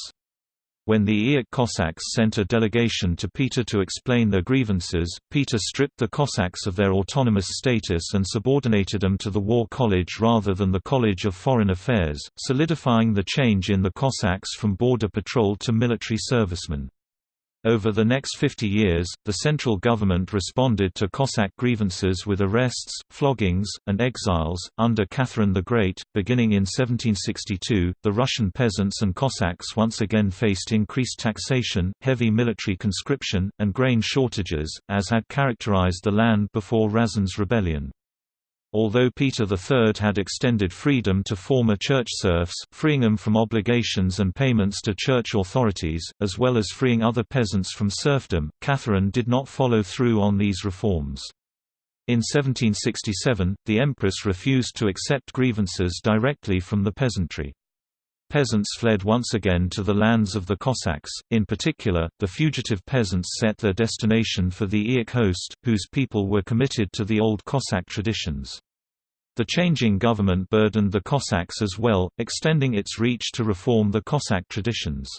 When the Yaik Cossacks sent a delegation to Peter to explain their grievances, Peter stripped the Cossacks of their autonomous status and subordinated them to the War College rather than the College of Foreign Affairs, solidifying the change in the Cossacks from border patrol to military servicemen. Over the next 50 years, the central government responded to Cossack grievances with arrests, floggings, and exiles. Under Catherine the Great, beginning in 1762, the Russian peasants and Cossacks once again faced increased taxation, heavy military conscription, and grain shortages, as had characterized the land before Razin's rebellion. Although Peter III had extended freedom to former church serfs, freeing them from obligations and payments to church authorities, as well as freeing other peasants from serfdom, Catherine did not follow through on these reforms. In 1767, the empress refused to accept grievances directly from the peasantry. Peasants fled once again to the lands of the Cossacks, in particular, the fugitive peasants set their destination for the Yaik host, whose people were committed to the old Cossack traditions. The changing government burdened the Cossacks as well, extending its reach to reform the Cossack traditions.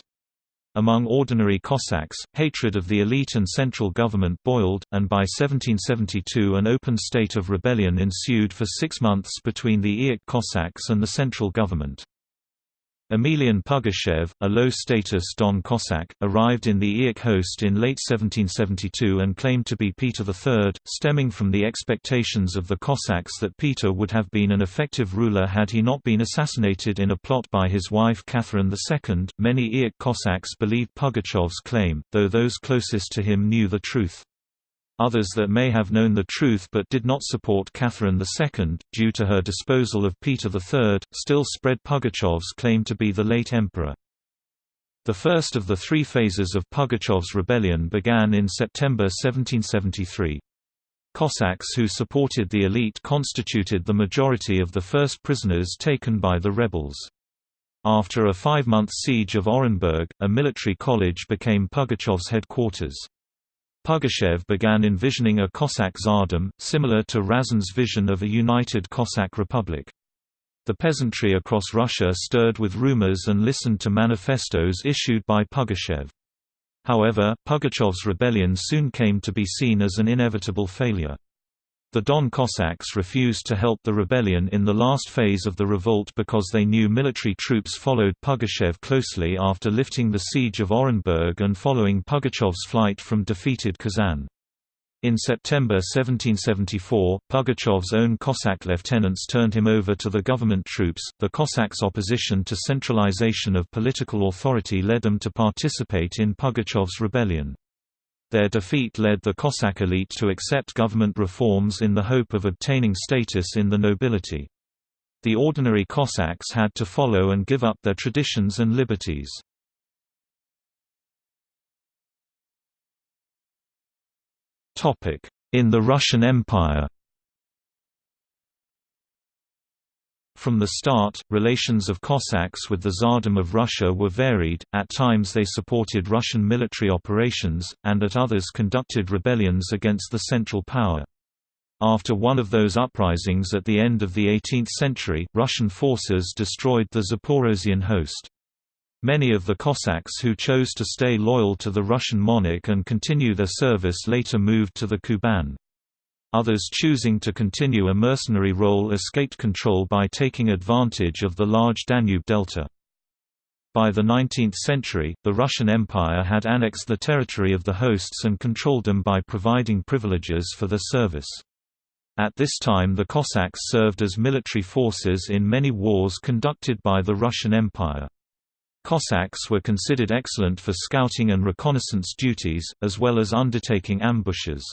Among ordinary Cossacks, hatred of the elite and central government boiled, and by 1772 an open state of rebellion ensued for six months between the Yaik Cossacks and the central government. Emelian Pugachev, a low-status Don Cossack, arrived in the Yaik host in late 1772 and claimed to be Peter III, stemming from the expectations of the Cossacks that Peter would have been an effective ruler had he not been assassinated in a plot by his wife Catherine II. Many Yaik Cossacks believed Pugachev's claim, though those closest to him knew the truth. Others that may have known the truth but did not support Catherine II, due to her disposal of Peter III, still spread Pugachev's claim to be the late emperor. The first of the three phases of Pugachev's rebellion began in September 1773. Cossacks who supported the elite constituted the majority of the first prisoners taken by the rebels. After a five-month siege of Orenburg, a military college became Pugachev's headquarters. Pugachev began envisioning a Cossack Tsardom, similar to Razin's vision of a united Cossack republic. The peasantry across Russia stirred with rumors and listened to manifestos issued by Pugachev. However, Pugachev's rebellion soon came to be seen as an inevitable failure. The Don Cossacks refused to help the rebellion in the last phase of the revolt because they knew military troops followed Pugachev closely after lifting the siege of Orenburg and following Pugachev's flight from defeated Kazan. In September 1774, Pugachev's own Cossack lieutenants turned him over to the government troops. The Cossacks' opposition to centralization of political authority led them to participate in Pugachev's rebellion. Their defeat led the Cossack elite to accept government reforms in the hope of obtaining status in the nobility. The ordinary Cossacks had to follow and give up their traditions and liberties. In the Russian Empire From the start, relations of Cossacks with the Tsardom of Russia were varied, at times they supported Russian military operations, and at others conducted rebellions against the central power. After one of those uprisings at the end of the 18th century, Russian forces destroyed the Zaporozhian host. Many of the Cossacks who chose to stay loyal to the Russian monarch and continue their service later moved to the Kuban. Others choosing to continue a mercenary role escaped control by taking advantage of the large Danube delta. By the 19th century, the Russian Empire had annexed the territory of the hosts and controlled them by providing privileges for their service. At this time the Cossacks served as military forces in many wars conducted by the Russian Empire. Cossacks were considered excellent for scouting and reconnaissance duties, as well as undertaking ambushes.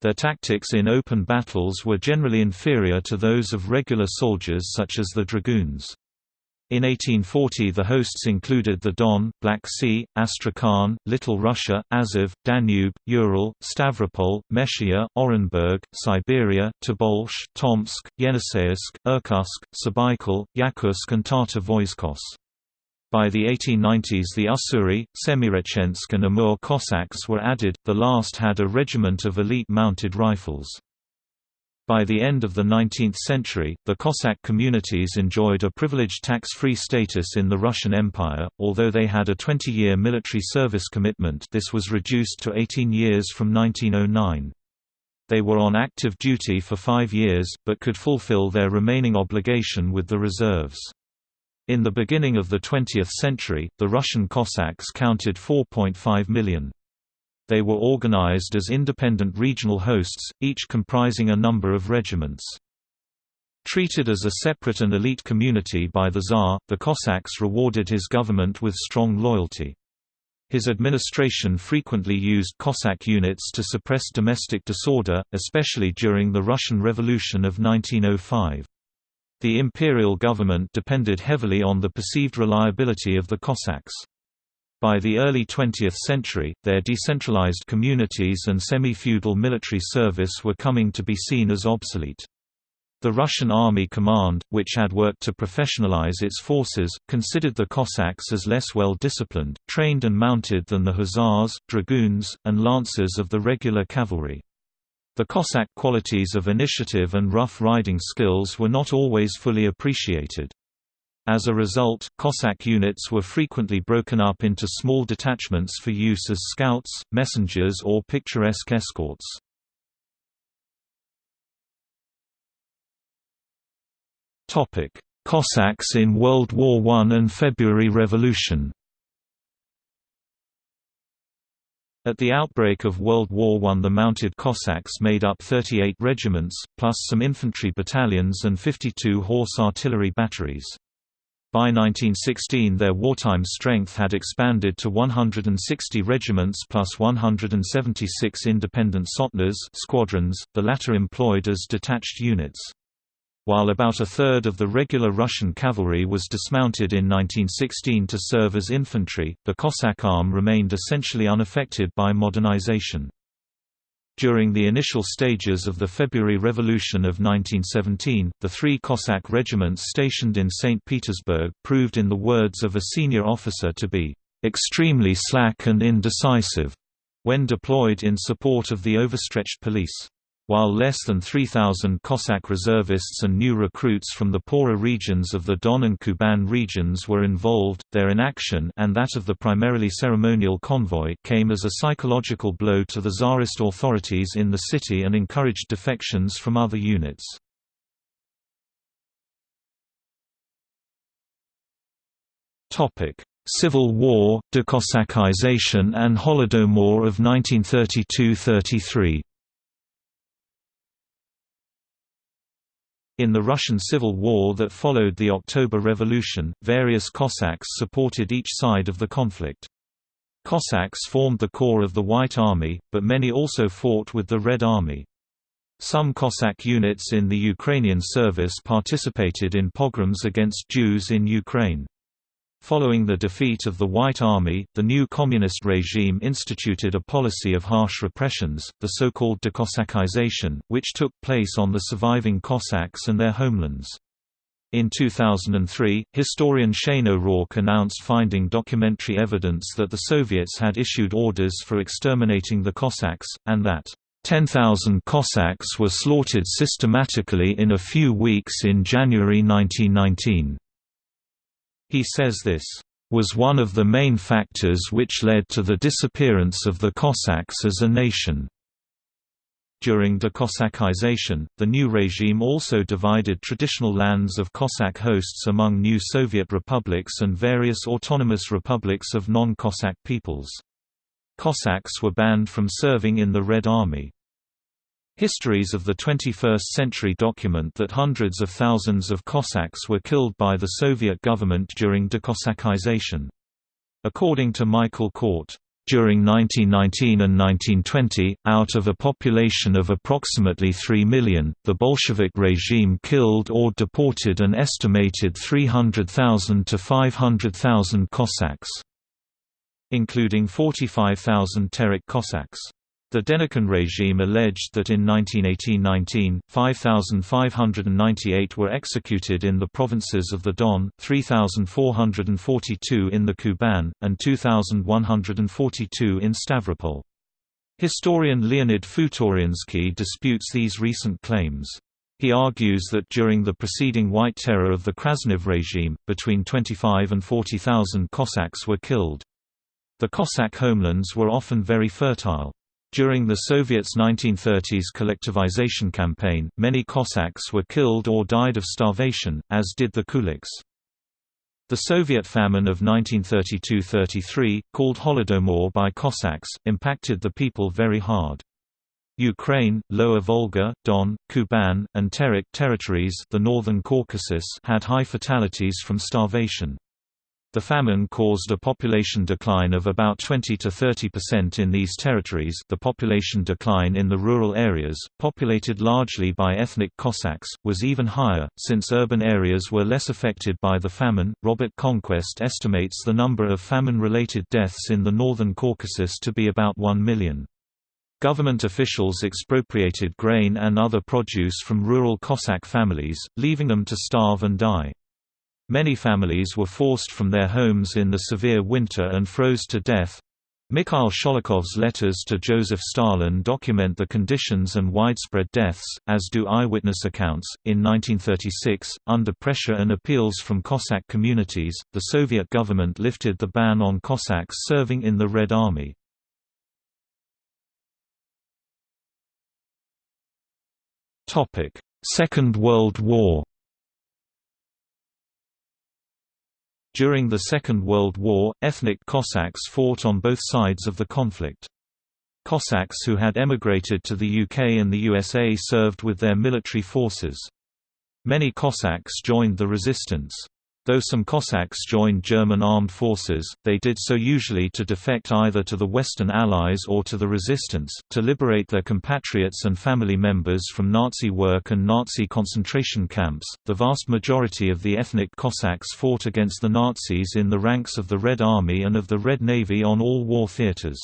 Their tactics in open battles were generally inferior to those of regular soldiers such as the dragoons. In 1840 the hosts included the Don, Black Sea, Astrakhan, Little Russia, Azov, Danube, Ural, Stavropol, Meshia, Orenburg, Siberia, Tobolsk, Tomsk, Yeniseisk, Irkutsk, Sabaikal, Yakutsk and Tatar Voiskos. By the 1890s the Ussuri, Semirechensk and Amur Cossacks were added, the last had a regiment of elite mounted rifles. By the end of the 19th century, the Cossack communities enjoyed a privileged tax-free status in the Russian Empire, although they had a 20-year military service commitment this was reduced to 18 years from 1909. They were on active duty for five years, but could fulfill their remaining obligation with the reserves. In the beginning of the 20th century, the Russian Cossacks counted 4.5 million. They were organized as independent regional hosts, each comprising a number of regiments. Treated as a separate and elite community by the Tsar, the Cossacks rewarded his government with strong loyalty. His administration frequently used Cossack units to suppress domestic disorder, especially during the Russian Revolution of 1905. The imperial government depended heavily on the perceived reliability of the Cossacks. By the early 20th century, their decentralized communities and semi-feudal military service were coming to be seen as obsolete. The Russian Army Command, which had worked to professionalize its forces, considered the Cossacks as less well disciplined, trained and mounted than the Hussars, Dragoons, and Lancers of the regular cavalry. The Cossack qualities of initiative and rough riding skills were not always fully appreciated. As a result, Cossack units were frequently broken up into small detachments for use as scouts, messengers or picturesque escorts. Cossacks in World War I and February Revolution At the outbreak of World War I the Mounted Cossacks made up 38 regiments, plus some infantry battalions and 52 horse artillery batteries. By 1916 their wartime strength had expanded to 160 regiments plus 176 independent sotnas squadrons, the latter employed as detached units. While about a third of the regular Russian cavalry was dismounted in 1916 to serve as infantry, the Cossack arm remained essentially unaffected by modernization. During the initial stages of the February Revolution of 1917, the three Cossack regiments stationed in St. Petersburg proved in the words of a senior officer to be "...extremely slack and indecisive," when deployed in support of the overstretched police. While less than 3,000 Cossack reservists and new recruits from the poorer regions of the Don and Kuban regions were involved, their inaction and that of the primarily ceremonial convoy came as a psychological blow to the Tsarist authorities in the city and encouraged defections from other units. Civil War, decossackization and Holodomor of 1932–33 In the Russian Civil War that followed the October Revolution, various Cossacks supported each side of the conflict. Cossacks formed the core of the White Army, but many also fought with the Red Army. Some Cossack units in the Ukrainian service participated in pogroms against Jews in Ukraine. Following the defeat of the White Army, the new communist regime instituted a policy of harsh repressions, the so-called decossackization, which took place on the surviving Cossacks and their homelands. In 2003, historian Shane O'Rourke announced finding documentary evidence that the Soviets had issued orders for exterminating the Cossacks, and that 10,000 Cossacks were slaughtered systematically in a few weeks in January 1919. He says this was one of the main factors which led to the disappearance of the Cossacks as a nation. During decossackization, the new regime also divided traditional lands of Cossack hosts among new Soviet republics and various autonomous republics of non-Cossack peoples. Cossacks were banned from serving in the Red Army. Histories of the 21st century document that hundreds of thousands of Cossacks were killed by the Soviet government during decossackization. According to Michael Kort, during 1919 and 1920, out of a population of approximately 3 million, the Bolshevik regime killed or deported an estimated 300,000 to 500,000 Cossacks, including 45,000 Terek Cossacks. The Denikin regime alleged that in 1918–19, 5,598 were executed in the provinces of the Don, 3,442 in the Kuban, and 2,142 in Stavropol. Historian Leonid Futoriansky disputes these recent claims. He argues that during the preceding White Terror of the Krasnov regime, between 25 and 40,000 Cossacks were killed. The Cossack homelands were often very fertile. During the Soviets' 1930s collectivization campaign, many Cossacks were killed or died of starvation, as did the Kulaks. The Soviet famine of 1932–33, called Holodomor by Cossacks, impacted the people very hard. Ukraine, Lower Volga, Don, Kuban, and Terek territories the Northern Caucasus had high fatalities from starvation. The famine caused a population decline of about 20 to 30% in these territories the population decline in the rural areas, populated largely by ethnic Cossacks, was even higher, since urban areas were less affected by the famine. Robert Conquest estimates the number of famine-related deaths in the northern Caucasus to be about 1 million. Government officials expropriated grain and other produce from rural Cossack families, leaving them to starve and die. Many families were forced from their homes in the severe winter and froze to death. Mikhail Sholokhov's letters to Joseph Stalin document the conditions and widespread deaths, as do eyewitness accounts. In 1936, under pressure and appeals from Cossack communities, the Soviet government lifted the ban on Cossacks serving in the Red Army. Second World War During the Second World War, ethnic Cossacks fought on both sides of the conflict. Cossacks who had emigrated to the UK and the USA served with their military forces. Many Cossacks joined the resistance. Though some Cossacks joined German armed forces, they did so usually to defect either to the Western Allies or to the resistance, to liberate their compatriots and family members from Nazi work and Nazi concentration camps. The vast majority of the ethnic Cossacks fought against the Nazis in the ranks of the Red Army and of the Red Navy on all war theaters.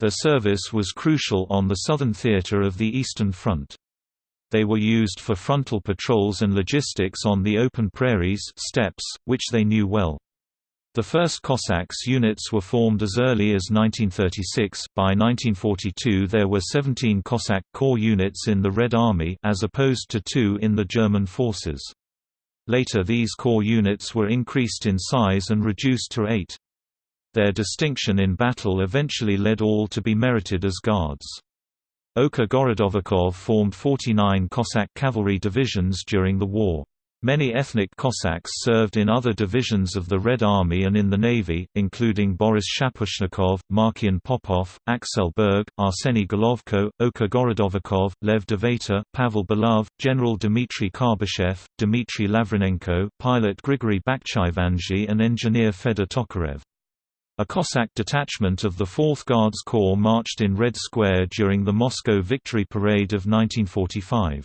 Their service was crucial on the southern theater of the Eastern Front. They were used for frontal patrols and logistics on the open prairies steppes, which they knew well. The first Cossacks units were formed as early as 1936. By 1942 there were 17 Cossack corps units in the Red Army as opposed to 2 in the German forces. Later these corps units were increased in size and reduced to 8. Their distinction in battle eventually led all to be merited as guards. Oka Gorodovikov formed 49 Cossack cavalry divisions during the war. Many ethnic Cossacks served in other divisions of the Red Army and in the Navy, including Boris Shaposhnikov, Markian Popov, Axel Berg, Arseny Golovko, Oka Gorodovikov, Lev Dovator, Pavel Belov, General Dmitry Karbyshev, Dmitry Lavrinenko, pilot Grigory Bakhchivandzhy and engineer Fedor Tokarev. A Cossack detachment of the 4th Guards Corps marched in Red Square during the Moscow Victory Parade of 1945.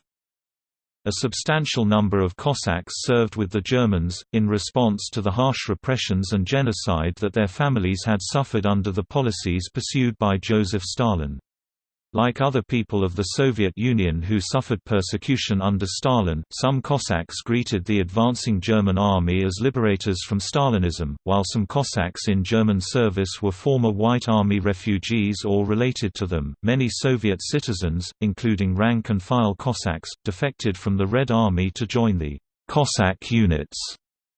A substantial number of Cossacks served with the Germans, in response to the harsh repressions and genocide that their families had suffered under the policies pursued by Joseph Stalin. Like other people of the Soviet Union who suffered persecution under Stalin, some Cossacks greeted the advancing German army as liberators from Stalinism, while some Cossacks in German service were former White Army refugees or related to them. Many Soviet citizens, including rank and file Cossacks, defected from the Red Army to join the Cossack units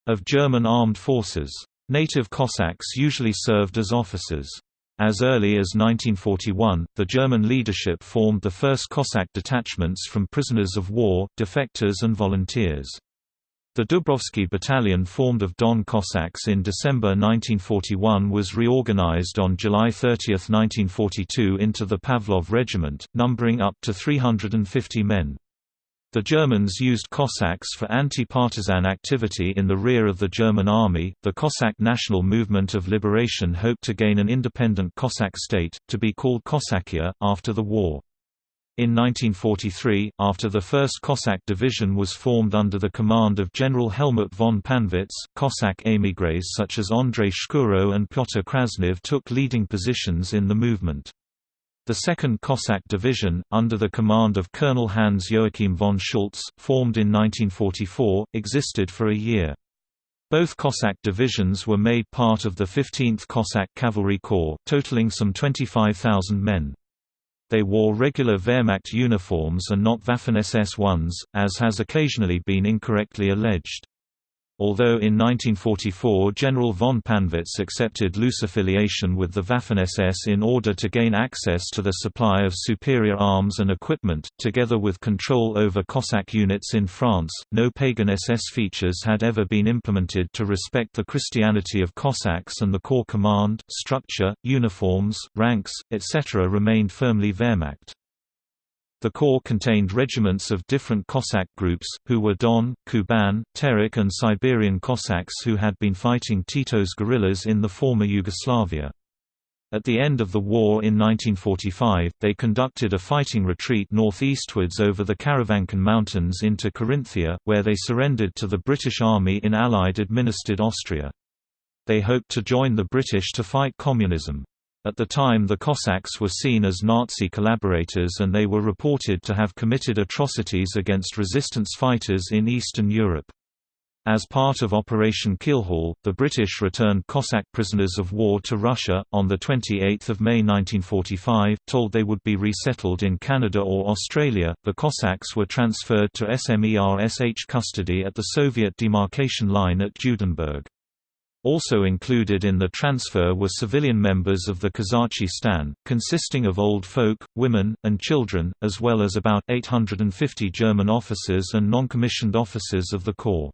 of German armed forces. Native Cossacks usually served as officers. As early as 1941, the German leadership formed the first Cossack detachments from prisoners of war, defectors and volunteers. The Dubrovsky Battalion formed of Don Cossacks in December 1941 was reorganized on July 30, 1942 into the Pavlov Regiment, numbering up to 350 men. The Germans used Cossacks for anti-partisan activity in the rear of the German army. The Cossack National Movement of Liberation hoped to gain an independent Cossack state, to be called Cossackia, after the war. In 1943, after the 1st Cossack Division was formed under the command of General Helmut von Pannwitz, Cossack émigrés such as Andrei Shkuro and Pyotr Krasnov took leading positions in the movement. The 2nd Cossack Division, under the command of Colonel Hans Joachim von Schultz, formed in 1944, existed for a year. Both Cossack divisions were made part of the 15th Cossack Cavalry Corps, totaling some 25,000 men. They wore regular Wehrmacht uniforms and not Waffen-SS ones, as has occasionally been incorrectly alleged. Although in 1944 General von Pannwitz accepted loose affiliation with the Waffen-SS in order to gain access to the supply of superior arms and equipment, together with control over Cossack units in France, no pagan SS features had ever been implemented to respect the Christianity of Cossacks and the corps command, structure, uniforms, ranks, etc. remained firmly Wehrmacht. The corps contained regiments of different Cossack groups, who were Don, Kuban, Terek and Siberian Cossacks who had been fighting Tito's guerrillas in the former Yugoslavia. At the end of the war in 1945, they conducted a fighting retreat northeastwards over the Karawanken Mountains into Carinthia, where they surrendered to the British Army in Allied-administered Austria. They hoped to join the British to fight communism. At the time the Cossacks were seen as Nazi collaborators and they were reported to have committed atrocities against resistance fighters in Eastern Europe. As part of Operation Keelhaul, the British returned Cossack prisoners of war to Russia. On 28 May 1945, told they would be resettled in Canada or Australia, the Cossacks were transferred to SMERSH custody at the Soviet demarcation line at Judenburg. Also included in the transfer were civilian members of the Kozachi stan, consisting of old folk, women, and children, as well as about 850 German officers and non-commissioned officers of the Corps.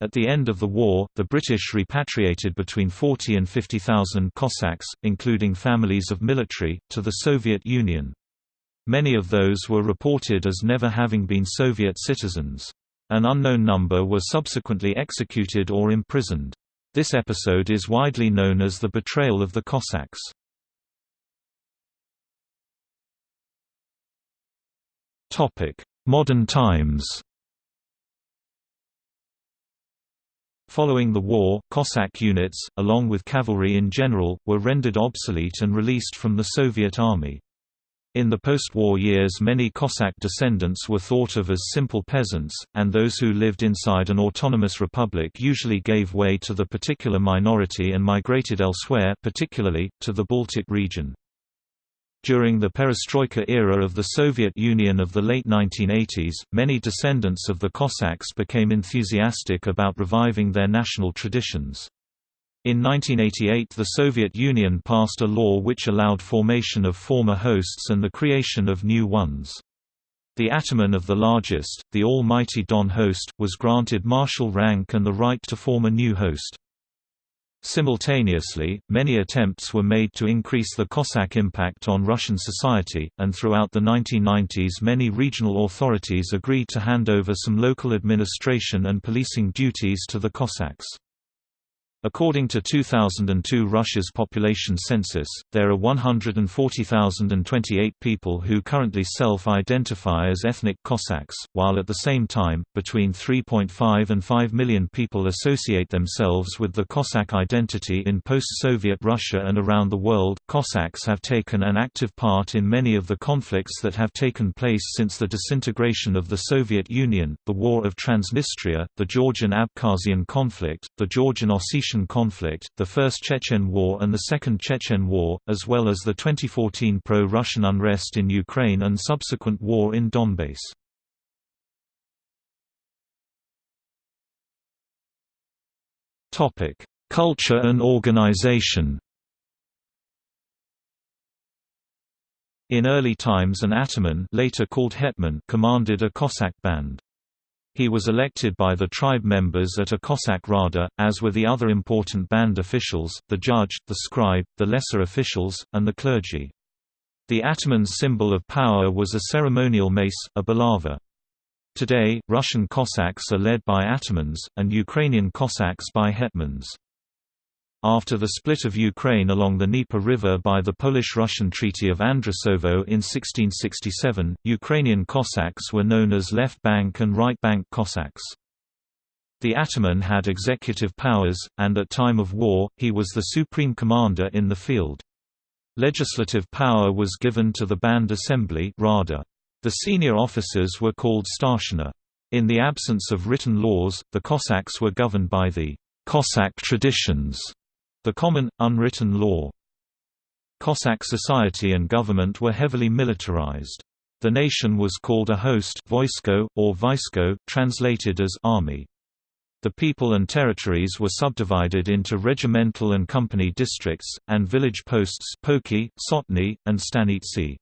At the end of the war, the British repatriated between 40 and 50,000 Cossacks, including families of military, to the Soviet Union. Many of those were reported as never having been Soviet citizens. An unknown number were subsequently executed or imprisoned. This episode is widely known as the Betrayal of the Cossacks. Modern times Following the war, Cossack units, along with cavalry in general, were rendered obsolete and released from the Soviet Army. In the post-war years many Cossack descendants were thought of as simple peasants, and those who lived inside an autonomous republic usually gave way to the particular minority and migrated elsewhere particularly, to the Baltic region. During the perestroika era of the Soviet Union of the late 1980s, many descendants of the Cossacks became enthusiastic about reviving their national traditions. In 1988 the Soviet Union passed a law which allowed formation of former hosts and the creation of new ones. The ataman of the largest, the almighty Don host, was granted marshal rank and the right to form a new host. Simultaneously, many attempts were made to increase the Cossack impact on Russian society, and throughout the 1990s many regional authorities agreed to hand over some local administration and policing duties to the Cossacks. According to 2002 Russia's population census, there are 140,028 people who currently self-identify as ethnic Cossacks, while at the same time, between 3.5 and 5 million people associate themselves with the Cossack identity in post-Soviet Russia and around the world. Cossacks have taken an active part in many of the conflicts that have taken place since the disintegration of the Soviet Union, the War of Transnistria, the Georgian-Abkhazian conflict, the Georgian-Ossetian conflict, the First Chechen War and the Second Chechen War, as well as the 2014 pro-Russian unrest in Ukraine and subsequent war in Donbass. Culture and organization In early times an ataman later called hetman commanded a Cossack band. He was elected by the tribe members at a Cossack Rada, as were the other important band officials, the judge, the scribe, the lesser officials, and the clergy. The ataman's symbol of power was a ceremonial mace, a bulava. Today, Russian Cossacks are led by atamans, and Ukrainian Cossacks by hetmans. After the split of Ukraine along the Dnieper River by the Polish-Russian Treaty of Andrusovo in 1667, Ukrainian Cossacks were known as Left Bank and Right Bank Cossacks. The ataman had executive powers, and at time of war, he was the supreme commander in the field. Legislative power was given to the Band Assembly Rada. The senior officers were called starshina. In the absence of written laws, the Cossacks were governed by the Cossack traditions, the common, unwritten law. Cossack society and government were heavily militarized. The nation was called a host voisko, or vaisko, translated as army. The people and territories were subdivided into regimental and company districts, and village posts Polki, Sotny, and stanitsi.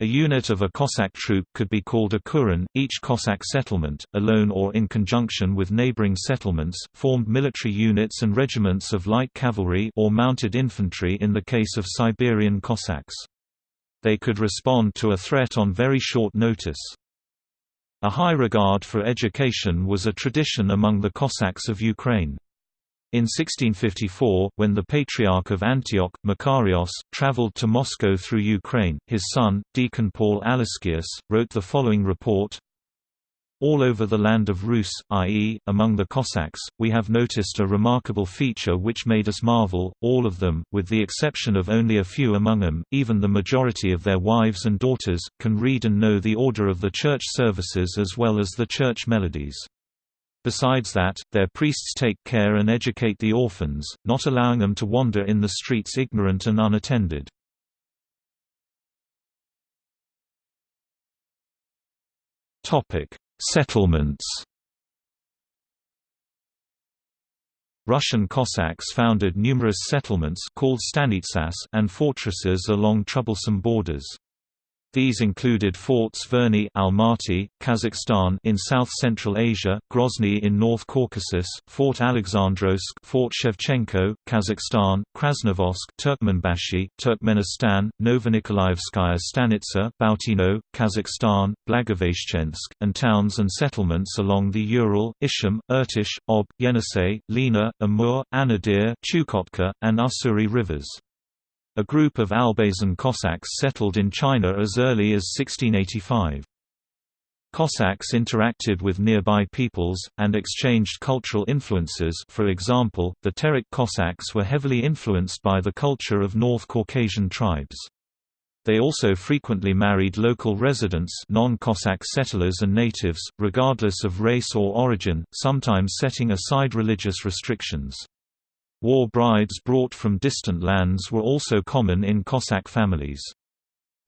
A unit of a Cossack troop could be called a kuren. Each Cossack settlement, alone or in conjunction with neighboring settlements, formed military units and regiments of light cavalry or mounted infantry in the case of Siberian Cossacks. They could respond to a threat on very short notice. A high regard for education was a tradition among the Cossacks of Ukraine. In 1654, when the Patriarch of Antioch, Makarios, travelled to Moscow through Ukraine, his son, Deacon Paul Alaskius, wrote the following report all over the land of Rus, i.e., among the Cossacks, we have noticed a remarkable feature which made us marvel, all of them, with the exception of only a few among them, even the majority of their wives and daughters, can read and know the order of the church services as well as the church melodies. Besides that, their priests take care and educate the orphans, not allowing them to wander in the streets ignorant and unattended. Settlements Russian Cossacks founded numerous settlements called stanitsas and fortresses along troublesome borders. These included forts Verny Almaty, Kazakhstan in south-central Asia, Grozny in North Caucasus, Fort Alexandrovsk Fort Shevchenko, Kazakhstan, Krasnovodsk Turkmenbashi, Turkmenistan, Novonikolaevskaya Stanitsa Bautino, Kazakhstan, Blagoveshchensk, and towns and settlements along the Ural, Ishim, Irtish, Ob, Yenisei, Lena, Amur, Anadyr, Chukotka, and Ussuri rivers. A group of Albazin Cossacks settled in China as early as 1685. Cossacks interacted with nearby peoples, and exchanged cultural influences for example, the Terek Cossacks were heavily influenced by the culture of North Caucasian tribes. They also frequently married local residents non-Cossack settlers and natives, regardless of race or origin, sometimes setting aside religious restrictions. War brides brought from distant lands were also common in Cossack families.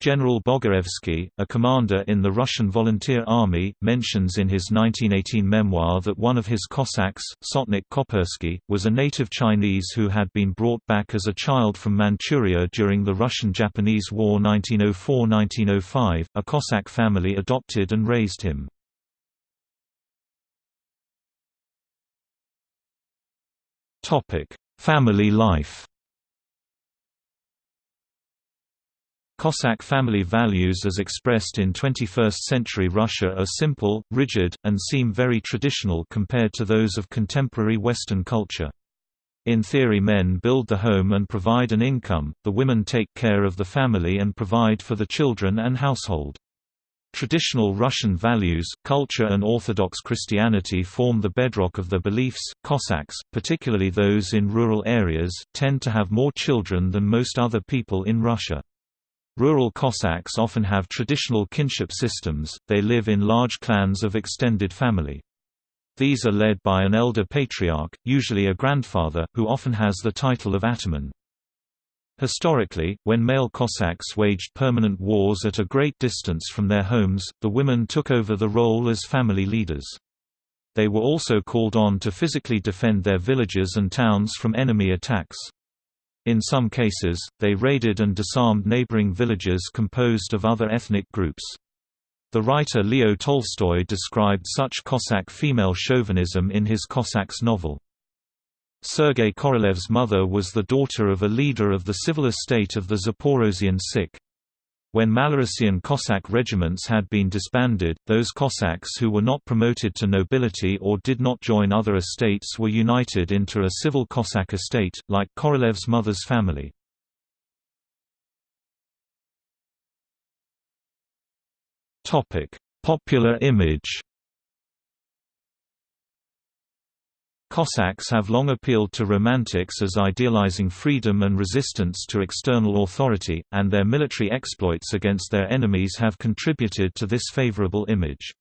General Bogaevsky, a commander in the Russian Volunteer Army, mentions in his 1918 memoir that one of his Cossacks, Sotnik Kopersky, was a native Chinese who had been brought back as a child from Manchuria during the Russian-Japanese War 1904–1905. A Cossack family adopted and raised him. Topic: Family life. Cossack family values as expressed in 21st-century Russia are simple, rigid, and seem very traditional compared to those of contemporary Western culture. In theory men build the home and provide an income, the women take care of the family and provide for the children and household. Traditional Russian values, culture and Orthodox Christianity form the bedrock of the beliefs. Cossacks, particularly those in rural areas, tend to have more children than most other people in Russia. Rural Cossacks often have traditional kinship systems, they live in large clans of extended family. These are led by an elder patriarch, usually a grandfather, who often has the title of ataman. Historically, when male Cossacks waged permanent wars at a great distance from their homes, the women took over the role as family leaders. They were also called on to physically defend their villages and towns from enemy attacks. In some cases, they raided and disarmed neighboring villages composed of other ethnic groups. The writer Leo Tolstoy described such Cossack female chauvinism in his Cossacks novel. Sergei Korolev's mother was the daughter of a leader of the civil estate of the Zaporozhian Sich. When Malorossian Cossack regiments had been disbanded, those Cossacks who were not promoted to nobility or did not join other estates were united into a civil Cossack estate, like Korolev's mother's family. Popular image Cossacks have long appealed to romantics as idealizing freedom and resistance to external authority, and their military exploits against their enemies have contributed to this favorable image.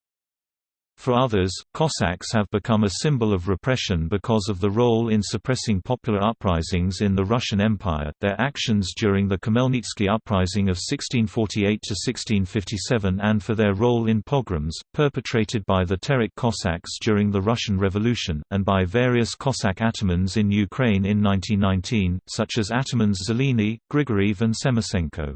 For others, Cossacks have become a symbol of repression because of the role in suppressing popular uprisings in the Russian Empire, their actions during the Khmelnytsky uprising of 1648 to 1657 and for their role in pogroms, perpetrated by the Terek Cossacks during the Russian Revolution, and by various Cossack atamans in Ukraine in 1919, such as atamans Zeleny, Grigoriev and Semisenko.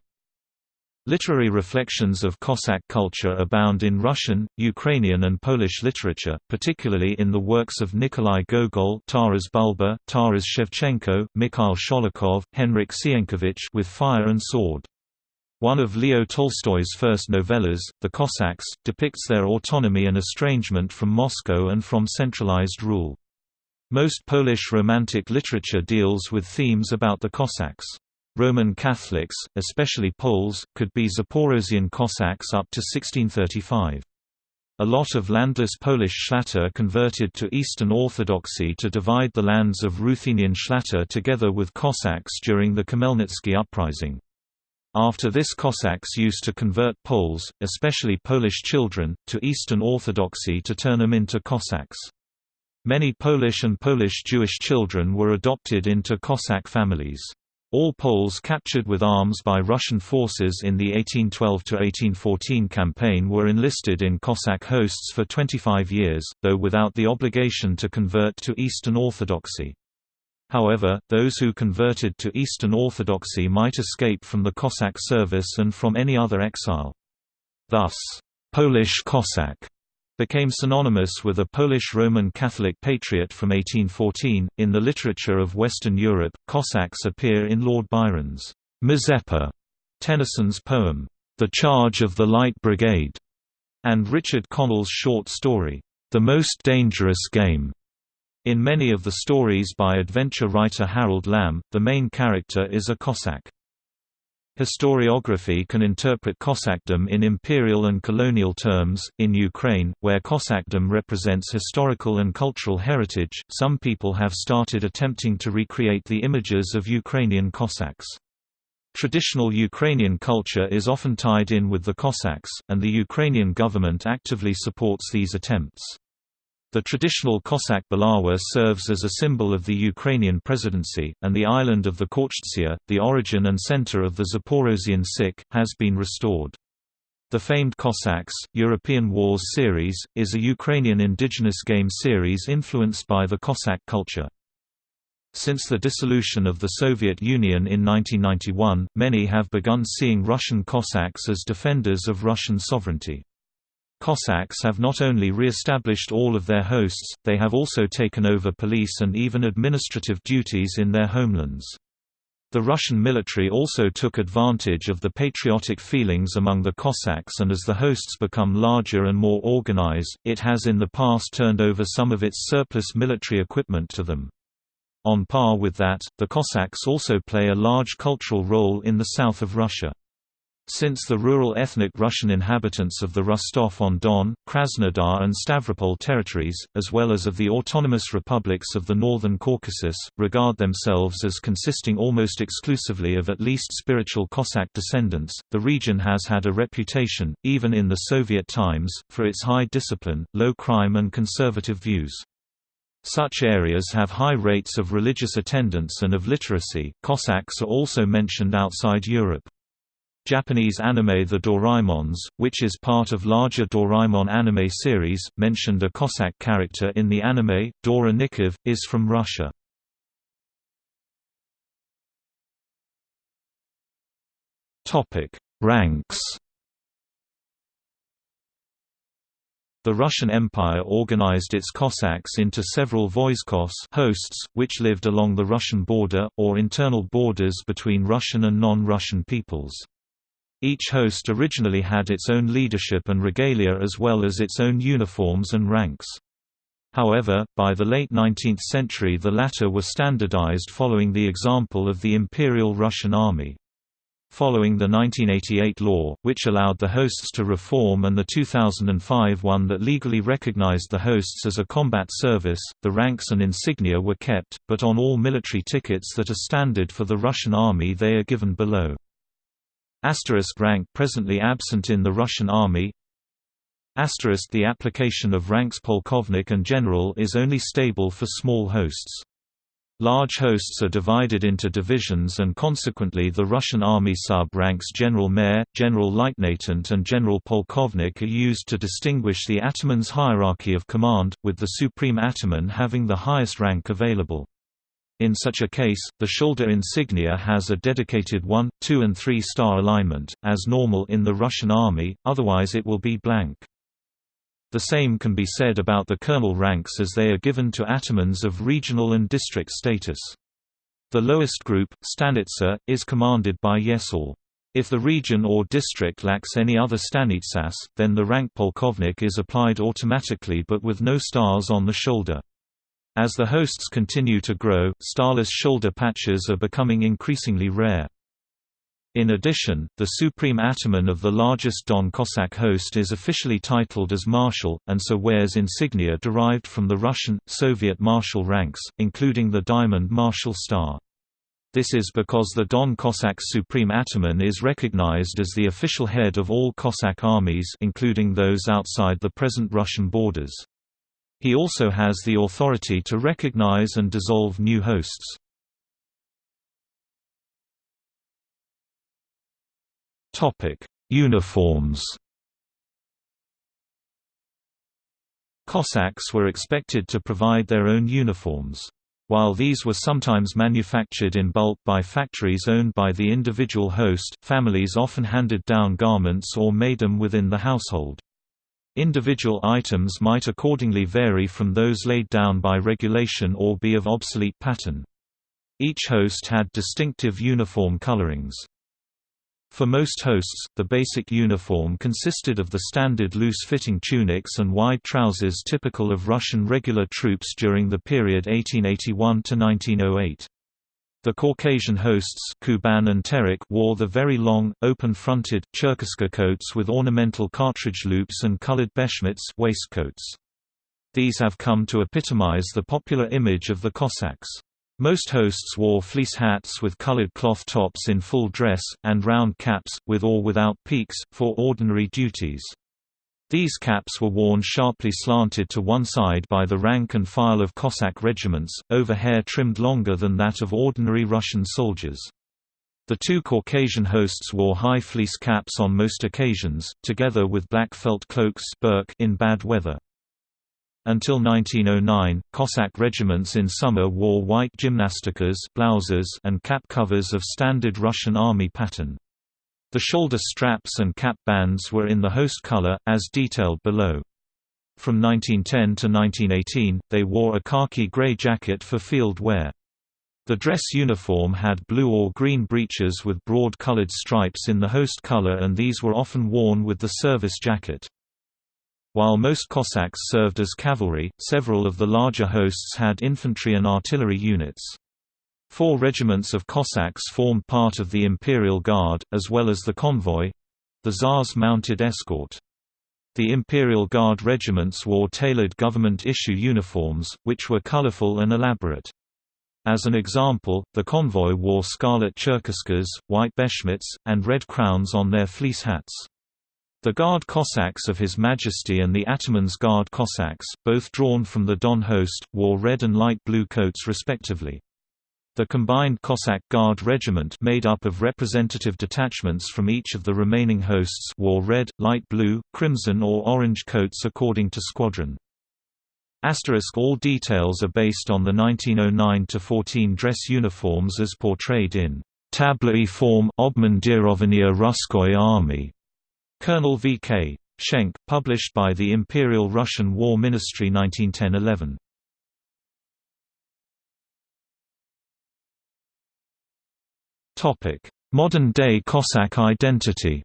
Literary reflections of Cossack culture abound in Russian, Ukrainian and Polish literature, particularly in the works of Nikolai Gogol Taras Bulba, Taras Shevchenko, Mikhail Sholokhov, Henryk Sienkiewicz with Fire and Sword. One of Leo Tolstoy's first novellas, The Cossacks, depicts their autonomy and estrangement from Moscow and from centralized rule. Most Polish Romantic literature deals with themes about the Cossacks. Roman Catholics, especially Poles, could be Zaporozhian Cossacks up to 1635. A lot of landless Polish Szlachta converted to Eastern Orthodoxy to divide the lands of Ruthenian Szlachta together with Cossacks during the Khmelnytsky uprising. After this Cossacks used to convert Poles, especially Polish children, to Eastern Orthodoxy to turn them into Cossacks. Many Polish and Polish Jewish children were adopted into Cossack families. All Poles captured with arms by Russian forces in the 1812–1814 campaign were enlisted in Cossack hosts for 25 years, though without the obligation to convert to Eastern Orthodoxy. However, those who converted to Eastern Orthodoxy might escape from the Cossack service and from any other exile. Thus, Polish Cossack became synonymous with a Polish Roman Catholic patriot from 1814. In the literature of Western Europe, Cossacks appear in Lord Byron's Mazeppa, Tennyson's poem, The Charge of the Light Brigade, and Richard Connell's short story, The Most Dangerous Game. In many of the stories by adventure writer Harold Lamb, the main character is a Cossack. Historiography can interpret Cossackdom in imperial and colonial terms. In Ukraine, where Cossackdom represents historical and cultural heritage, some people have started attempting to recreate the images of Ukrainian Cossacks. Traditional Ukrainian culture is often tied in with the Cossacks, and the Ukrainian government actively supports these attempts. The traditional Cossack Bulava serves as a symbol of the Ukrainian presidency, and the island of the Khortytsia, the origin and center of the Zaporozhian Sich, has been restored. The famed Cossacks, European Wars series, is a Ukrainian indigenous game series influenced by the Cossack culture. Since the dissolution of the Soviet Union in 1991, many have begun seeing Russian Cossacks as defenders of Russian sovereignty. Cossacks have not only re-established all of their hosts, they have also taken over police and even administrative duties in their homelands. The Russian military also took advantage of the patriotic feelings among the Cossacks and as the hosts become larger and more organized, it has in the past turned over some of its surplus military equipment to them. On par with that, the Cossacks also play a large cultural role in the south of Russia. Since the rural ethnic Russian inhabitants of the Rostov-on-Don, Krasnodar and Stavropol territories, as well as of the autonomous republics of the Northern Caucasus, regard themselves as consisting almost exclusively of at least spiritual Cossack descendants, the region has had a reputation, even in the Soviet times, for its high discipline, low crime and conservative views. Such areas have high rates of religious attendance and of literacy. Cossacks are also mentioned outside Europe. Japanese anime The Doraemons, which is part of larger Doraemon anime series, mentioned a Cossack character in the anime, Dora Nikov, is from Russia. Ranks The Russian Empire organized its Cossacks into several vojskos hosts, which lived along the Russian border, or internal borders between Russian and non-Russian peoples. Each host originally had its own leadership and regalia as well as its own uniforms and ranks. However, by the late 19th century the latter were standardized following the example of the Imperial Russian Army. following the 1988 law, which allowed the hosts to reform and the 2005 one that legally recognized the hosts as a combat service. The ranks and insignia were kept, but on all military tickets that are standard for the Russian Army they are given below. Asterisk rank presently absent in the Russian Army Asterisk The application of ranks polkovnik and general is only stable for small hosts. Large hosts are divided into divisions and consequently the Russian Army sub-ranks General Mayor, General Leutnant and General Polkovnik are used to distinguish the ataman's hierarchy of command, with the supreme ataman having the highest rank available. In such a case, the shoulder insignia has a dedicated 1, 2 and 3 star alignment, as normal in the Russian Army, otherwise it will be blank. The same can be said about the colonel ranks as they are given to atamans of regional and district status. The lowest group, stanitsa, is commanded by Yesaul. If the region or district lacks any other stanitsas, then the rank polkovnik is applied automatically but with no stars on the shoulder. As the hosts continue to grow, starless shoulder patches are becoming increasingly rare. In addition, the supreme ataman of the largest Don Cossack host is officially titled as Marshal, and so wears insignia derived from the Russian, Soviet marshal ranks, including the Diamond Marshal Star. This is because the Don Cossack supreme ataman is recognized as the official head of all Cossack armies including those outside the present Russian borders. He also has the authority to recognize and dissolve new hosts. Uniforms Cossacks were expected to provide their own uniforms. While these were sometimes manufactured in bulk by factories owned by the individual host, families often handed down garments or made them within the household. Individual items might accordingly vary from those laid down by regulation or be of obsolete pattern. Each host had distinctive uniform colorings. For most hosts, the basic uniform consisted of the standard loose-fitting tunics and wide trousers typical of Russian regular troops during the period 1881 to 1908. The Caucasian hosts Kuban and Terek wore the very long, open-fronted, Cherkaska coats with ornamental cartridge loops and colored beshmets waistcoats. These have come to epitomize the popular image of the Cossacks. Most hosts wore fleece hats with colored cloth tops in full dress, and round caps, with or without peaks, for ordinary duties. These caps were worn sharply slanted to one side by the rank and file of Cossack regiments, over hair trimmed longer than that of ordinary Russian soldiers. The two Caucasian hosts wore high fleece caps on most occasions, together with black felt cloaks in bad weather. Until 1909, Cossack regiments in summer wore white gymnastikas blouses and cap covers of standard Russian army pattern. The shoulder straps and cap bands were in the host color, as detailed below. From 1910 to 1918, they wore a khaki-gray jacket for field wear. The dress uniform had blue or green breeches with broad colored stripes in the host color and these were often worn with the service jacket. While most Cossacks served as cavalry, several of the larger hosts had infantry and artillery units. Four regiments of Cossacks formed part of the Imperial Guard, as well as the convoy—the Tsar's mounted escort. The Imperial Guard regiments wore tailored government-issue uniforms, which were colorful and elaborate. As an example, the convoy wore scarlet cherkaskas, white beshmets, and red crowns on their fleece hats. The Guard Cossacks of His Majesty and the Ataman's Guard Cossacks, both drawn from the Don host, wore red and light blue coats respectively. The combined Cossack Guard regiment made up of representative detachments from each of the remaining hosts wore red, light blue, crimson or orange coats according to squadron. Asterisk all details are based on the 1909-14 dress uniforms as portrayed in Tabloid form Obmundirovania Russkoy Army. Colonel V.K. Schenk, published by the Imperial Russian War Ministry 1910-11. Modern-day Cossack identity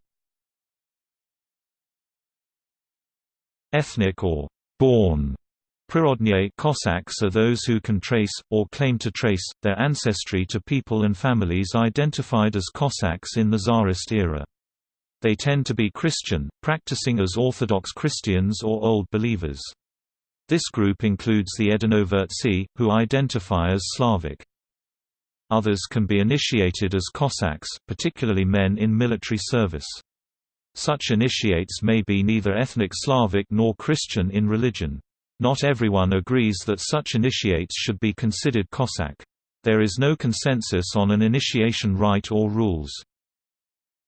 Ethnic or «born» Prirodnie Cossacks are those who can trace, or claim to trace, their ancestry to people and families identified as Cossacks in the Tsarist era. They tend to be Christian, practicing as Orthodox Christians or Old Believers. This group includes the Edinovertsi, who identify as Slavic. Others can be initiated as Cossacks, particularly men in military service. Such initiates may be neither ethnic Slavic nor Christian in religion. Not everyone agrees that such initiates should be considered Cossack. There is no consensus on an initiation rite or rules.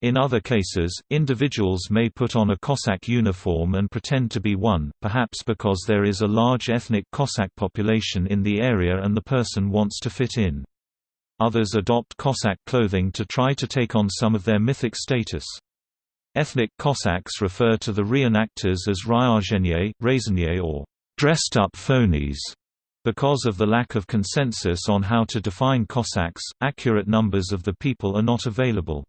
In other cases, individuals may put on a Cossack uniform and pretend to be one, perhaps because there is a large ethnic Cossack population in the area and the person wants to fit in. Others adopt Cossack clothing to try to take on some of their mythic status. Ethnic Cossacks refer to the reenactors as ryazhenie, razenie or dressed-up phonies. Because of the lack of consensus on how to define Cossacks, accurate numbers of the people are not available.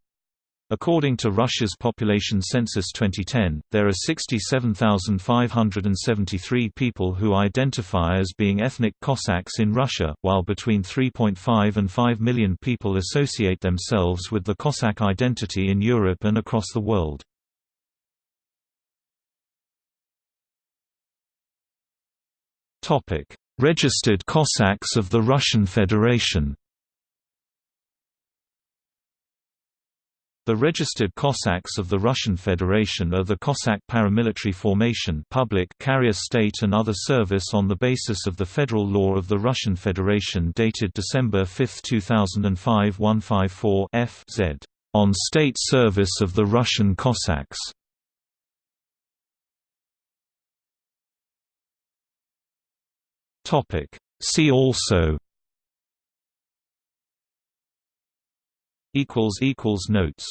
According to Russia's population census 2010, there are 67,573 people who identify as being ethnic Cossacks in Russia, while between 3.5 and 5 million people associate themselves with the Cossack identity in Europe and across the world. Registered Cossacks of the Russian Federation The registered Cossacks of the Russian Federation are the Cossack paramilitary formation public carrier state and other service on the basis of the federal law of the Russian Federation dated December 5, 2005 154 F Z on state service of the Russian Cossacks. See also notes